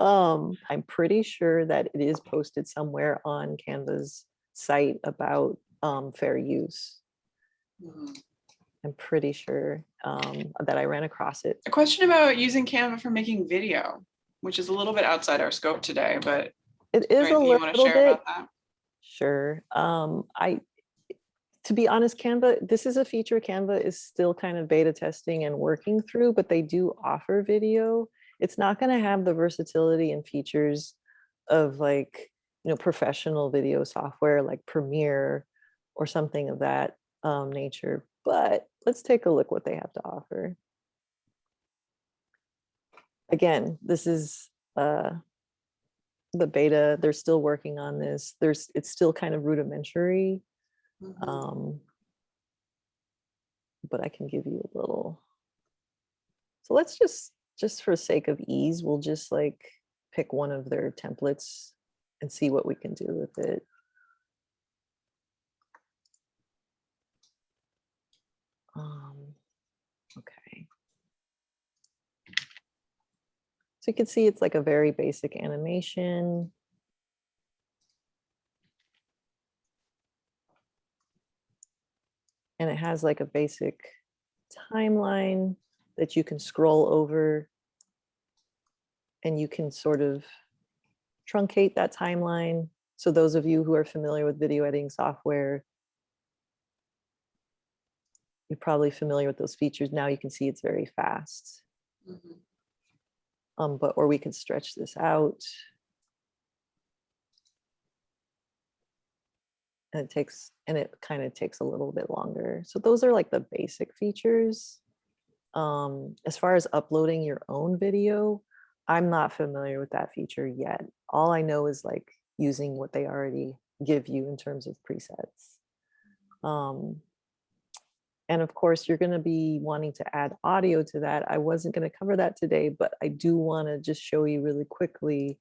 Um, I'm pretty sure that it is posted somewhere on Canva's site about um, fair use. Mhm. I'm pretty sure um, that I ran across it. A question about using Canva for making video, which is a little bit outside our scope today, but It is a little bit, sure. Um, I, to be honest, Canva, this is a feature Canva is still kind of beta testing and working through, but they do offer video. It's not going to have the versatility and features of like, you know, professional video software like Premiere or something of that um, nature. But let's take a look what they have to offer. Again, this is uh, the beta. They're still working on this. There's it's still kind of rudimentary. Mhm. Um, but I can give you a little. So let's just, just for sake of ease, we'll just like pick one of their templates and see what we can do with it. So you can see it's like a very basic animation. and it has like a basic timeline that you can scroll over and you can sort of truncate that timeline. So those of you who are familiar with video editing software, you're probably familiar with those features. Now you can see it's very fast. Mhm. Um, but, or we could stretch this out. And it takes, and it kind of takes a little bit longer. So those are like the basic features. Um, as far as uploading your own video, I'm not familiar with that feature yet. All I know is like using what they already give you in terms of presets. Um, and of course, you're going to be wanting to add audio to that. I wasn't going to cover that today, but I do want to just show you really quickly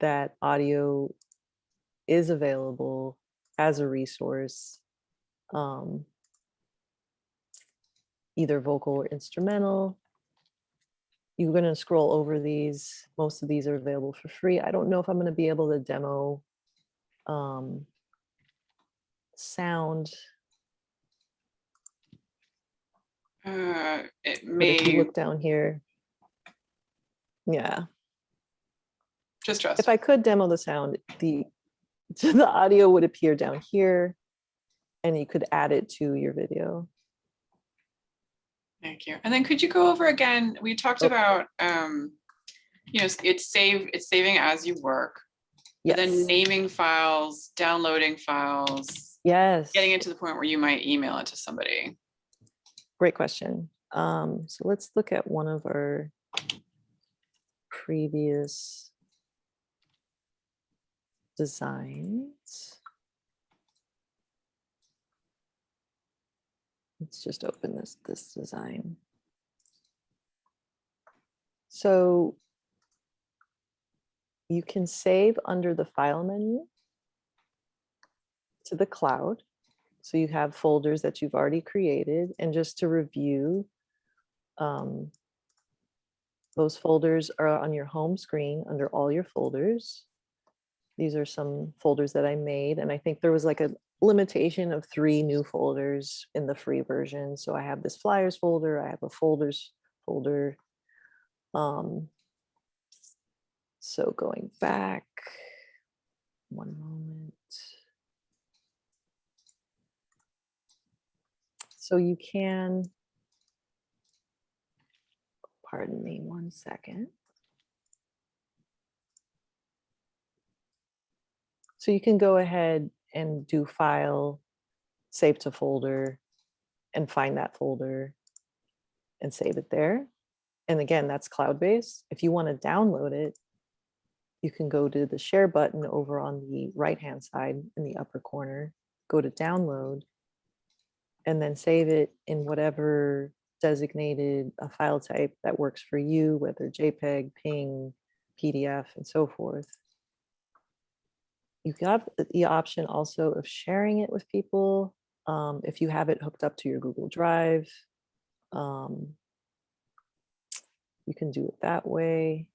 that audio is available as a resource, um, either vocal or instrumental. You're going to scroll over these. Most of these are available for free. I don't know if I'm going to be able to demo um, sound. Uh, it But if may, you look down here, yeah, just trust. if I could demo the sound, the (laughs) the audio would appear down here, and you could add it to your video. Thank you. And then could you go over again, we talked Oh. about, um, you know, it's save, it's saving as you work. But Then naming files, downloading files, yes. getting it to the point where you might email it to somebody. Great question. Um, so let's look at one of our previous designs. Let's just open this, this design. So you can save under the file menu to the cloud. So you have folders that you've already created and just to review, um, those folders are on your home screen under all your folders. These are some folders that I made and I think there was like a limitation of three new folders in the free version. So I have this flyers folder, I have a folders folder. Um, so going back, one moment. So you can, pardon me one second. So you can go ahead and do file, save to folder, and find that folder and save it there. And again, that's cloud-based. If you want to download it, you can go to the share button over on the right-hand side in the upper corner, go to download, and then save it in whatever designated a file type that works for you, whether JPEG, PNG, PDF, and so forth. You've got the option also of sharing it with people. Um, if you have it hooked up to your Google Drive, um, you can do it that way.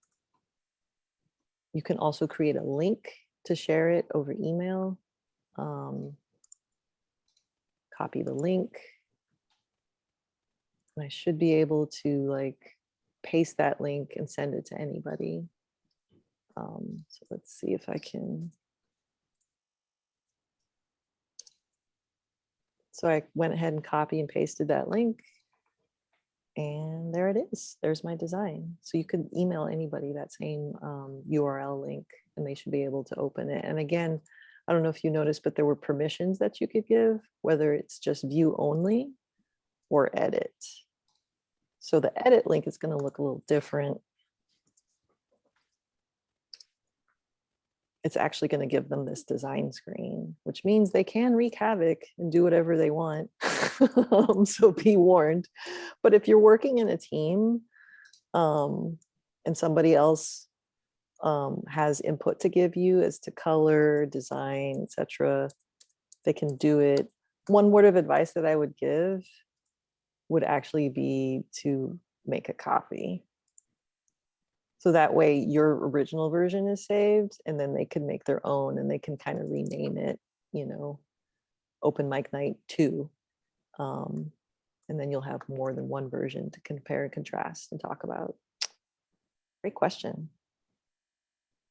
You can also create a link to share it over email. Um, copy the link. And I should be able to like paste that link and send it to anybody. Um, so let's see if I can. So I went ahead and copy and pasted that link. And there it is. There's my design. So you could email anybody that same um, URL link and they should be able to open it. And again, I don't know if you noticed, but there were permissions that you could give, whether it's just view only or edit. So the edit link is going to look a little different. It's actually going to give them this design screen, which means they can wreak havoc and do whatever they want. (laughs) Um, so be warned. But if you're working in a team um, and somebody else um, has input to give you as to color, design, etc. They can do it. One word of advice that I would give would actually be to make a copy. So that way your original version is saved and then they can make their own and they can kind of rename it, you know, open mic night two. Um, and then you'll have more than one version to compare and contrast and talk about. Great question.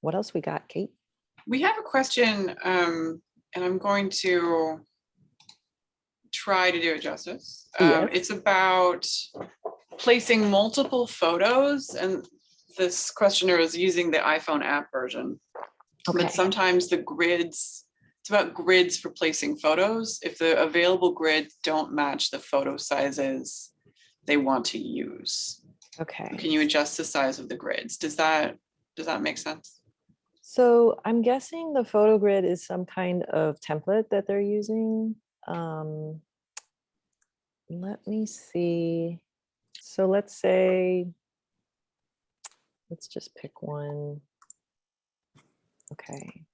What else we got, Kate? We have a question, um, and I'm going to try to do it justice. Um, Yes. It's about placing multiple photos, and this questioner is using the iPhone app version. Okay. But sometimes the grids, it's about grids for placing photos. If the available grids don't match the photo sizes they want to use, Okay. can you adjust the size of the grids? Does that, does that make sense? So I'm guessing the photo grid is some kind of template that they're using. Um, let me see. So let's say, let's just pick one. Okay.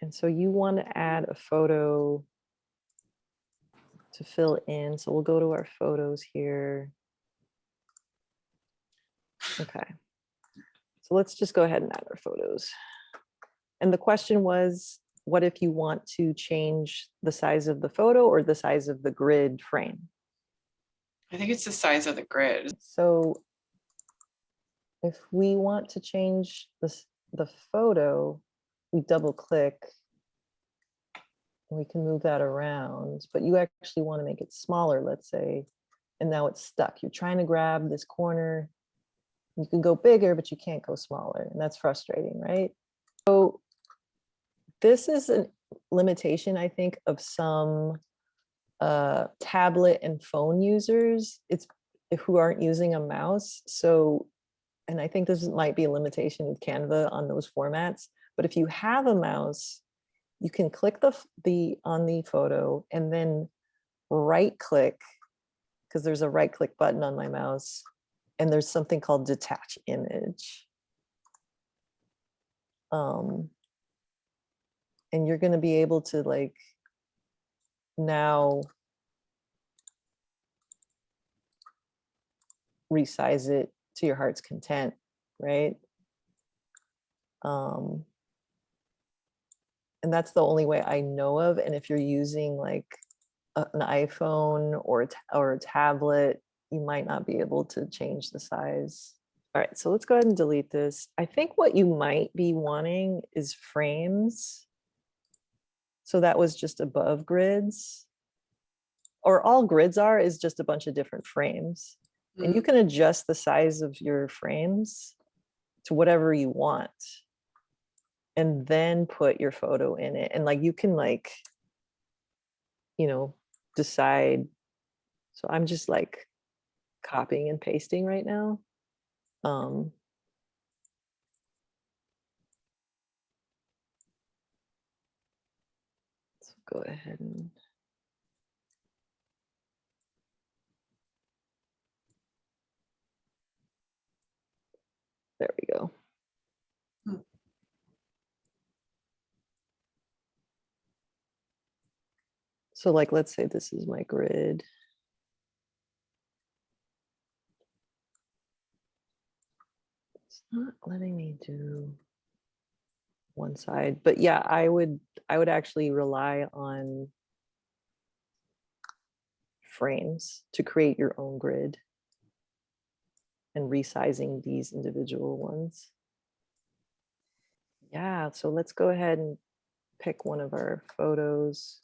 And so you want to add a photo to fill in. So we'll go to our photos here. Okay. So let's just go ahead and add our photos. And the question was, what if you want to change the size of the photo or the size of the grid frame? I think it's the size of the grid. So if we want to change this, the photo, we double click. and We can move that around, but you actually want to make it smaller, let's say, and now it's stuck. You're trying to grab this corner. You can go bigger, but you can't go smaller, and that's frustrating, right? So this is a limitation, I think, of some uh, tablet and phone users. It's who aren't using a mouse. So, and I think this might be a limitation with Canva on those formats. But if you have a mouse, you can click the the on the photo and then right click because there's a right click button on my mouse and there's something called detach image. Um, and you're going to be able to like now resize it to your heart's content, right? Um, and that's the only way I know of. And if you're using like an iPhone or or a tablet, you might not be able to change the size. All right, so let's go ahead and delete this. I think what you might be wanting is frames. So that was just above grids. Or all grids are is just a bunch of different frames. And you mm-hmm. can adjust the size of your frames to whatever you want. And then put your photo in it. And like you can like, you know, decide. So I'm just like copying and pasting right now. Um, so go ahead and there we go. Hmm. So like, let's say this is my grid. Not letting me do one side, but yeah, I would, I would actually rely on frames to create your own grid and resizing these individual ones. Yeah, so let's go ahead and pick one of our photos.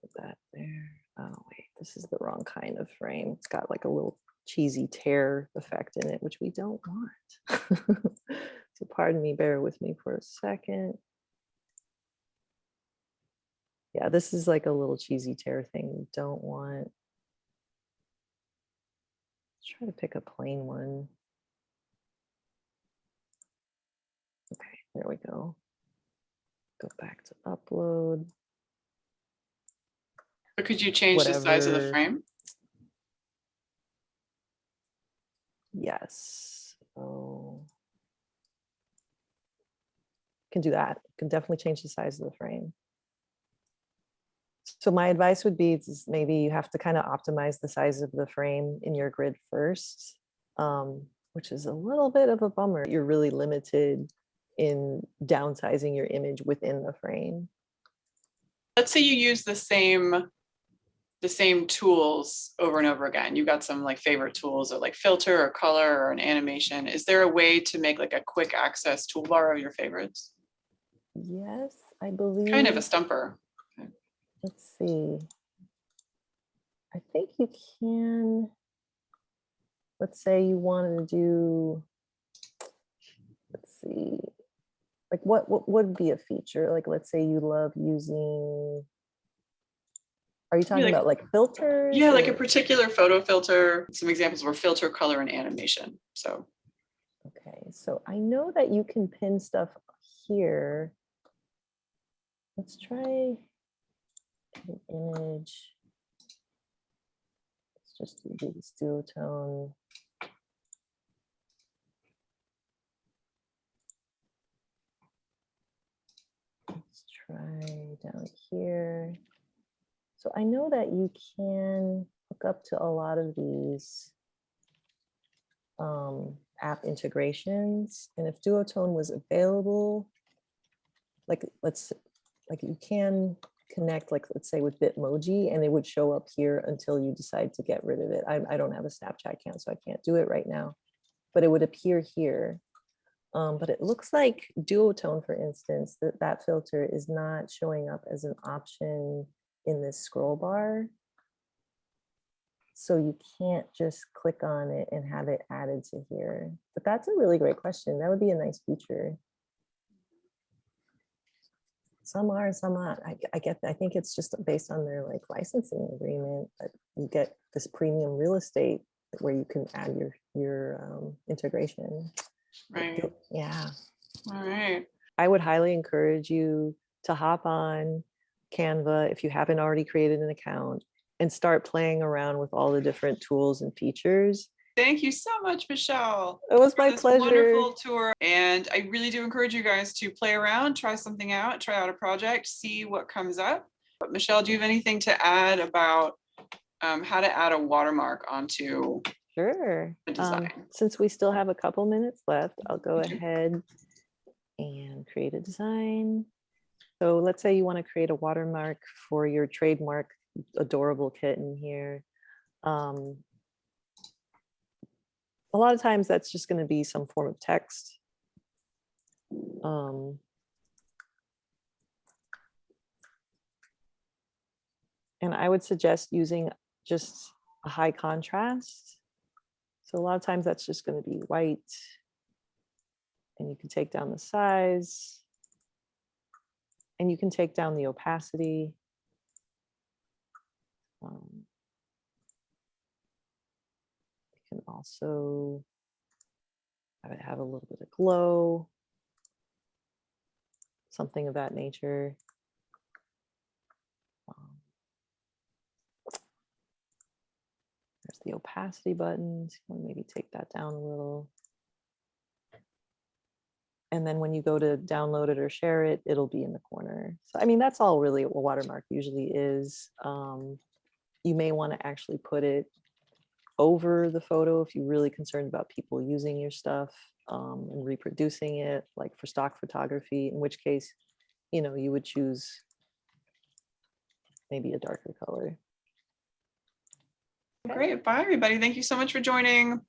Put that there. Oh wait, this is the wrong kind of frame. It's got like a little cheesy tear effect in it, which we don't want. (laughs) so pardon me, bear with me for a second. Yeah, this is like a little cheesy tear thing we don't want. Let's try to pick a plain one. Okay, there we go. Go back to upload. But could you change the size of the frame? Yes. Oh. Can do that. Can definitely change the size of the frame. So my advice would be maybe you have to kind of optimize the size of the frame in your grid first, um, which is a little bit of a bummer. You're really limited in downsizing your image within the frame. Let's say you use the same, the same tools over and over again. You've got some like favorite tools or like filter or color or an animation. Is there a way to make like a quick access toolbar of your favorites? Yes, I believe. Kind of a stumper. let's see. I think you can, let's say you wanted to do, let's see, like what, what would be a feature? Like, let's say you love using, are you talking like- about like filters? Yeah, like a particular photo filter. Some examples were filter, color, and animation. So Okay, so I know that you can pin stuff here. Let's try an image. Let's just do this duotone. Let's try down here. So I know that you can hook up to a lot of these um, app integrations. And if Duotone was available, like let's, like you can connect, like let's say with Bitmoji, and it would show up here until you decide to get rid of it. I, I don't have a Snapchat account, so I can't do it right now, but it would appear here. Um, but it looks like Duotone, for instance, that that filter is not showing up as an option in this scroll bar. So you can't just click on it and have it added to here. But that's a really great question. That would be a nice feature. Some are, some not. I, I get, I think it's just based on their like licensing agreement that you get this premium real estate where you can add your, your um, integration. right. Yeah. All right. I would highly encourage you to hop on Canva if you haven't already created an account and start playing around with all the different tools and features Thank you so much, Michelle. It was my pleasure. Wonderful tour. And I really do encourage you guys to play around, try something out, try out a project, see what comes up. But Michelle, do you have anything to add about um, how to add a watermark onto? Sure. the Um. Since we still have a couple minutes left, I'll go ahead and create a design. So let's say you want to create a watermark for your trademark adorable kitten here. Um, A lot of times that's just going to be some form of text. Um, And I would suggest using just a high contrast. So a lot of times that's just going to be white. And you can take down the size. And you can take down the opacity. Um, You can also have it have a little bit of glow. Something of that nature. Um, There's the opacity buttons. You maybe take that down a little. And then when you go to download it or share it, it'll be in the corner. So I mean, that's all really a watermark usually is. Um, you may want to actually put it over the photo if you're really concerned about people using your stuff um, and reproducing it, like for stock photography, in which case, you know, you would choose maybe a darker color. Great. Bye, everybody. Thank you so much for joining.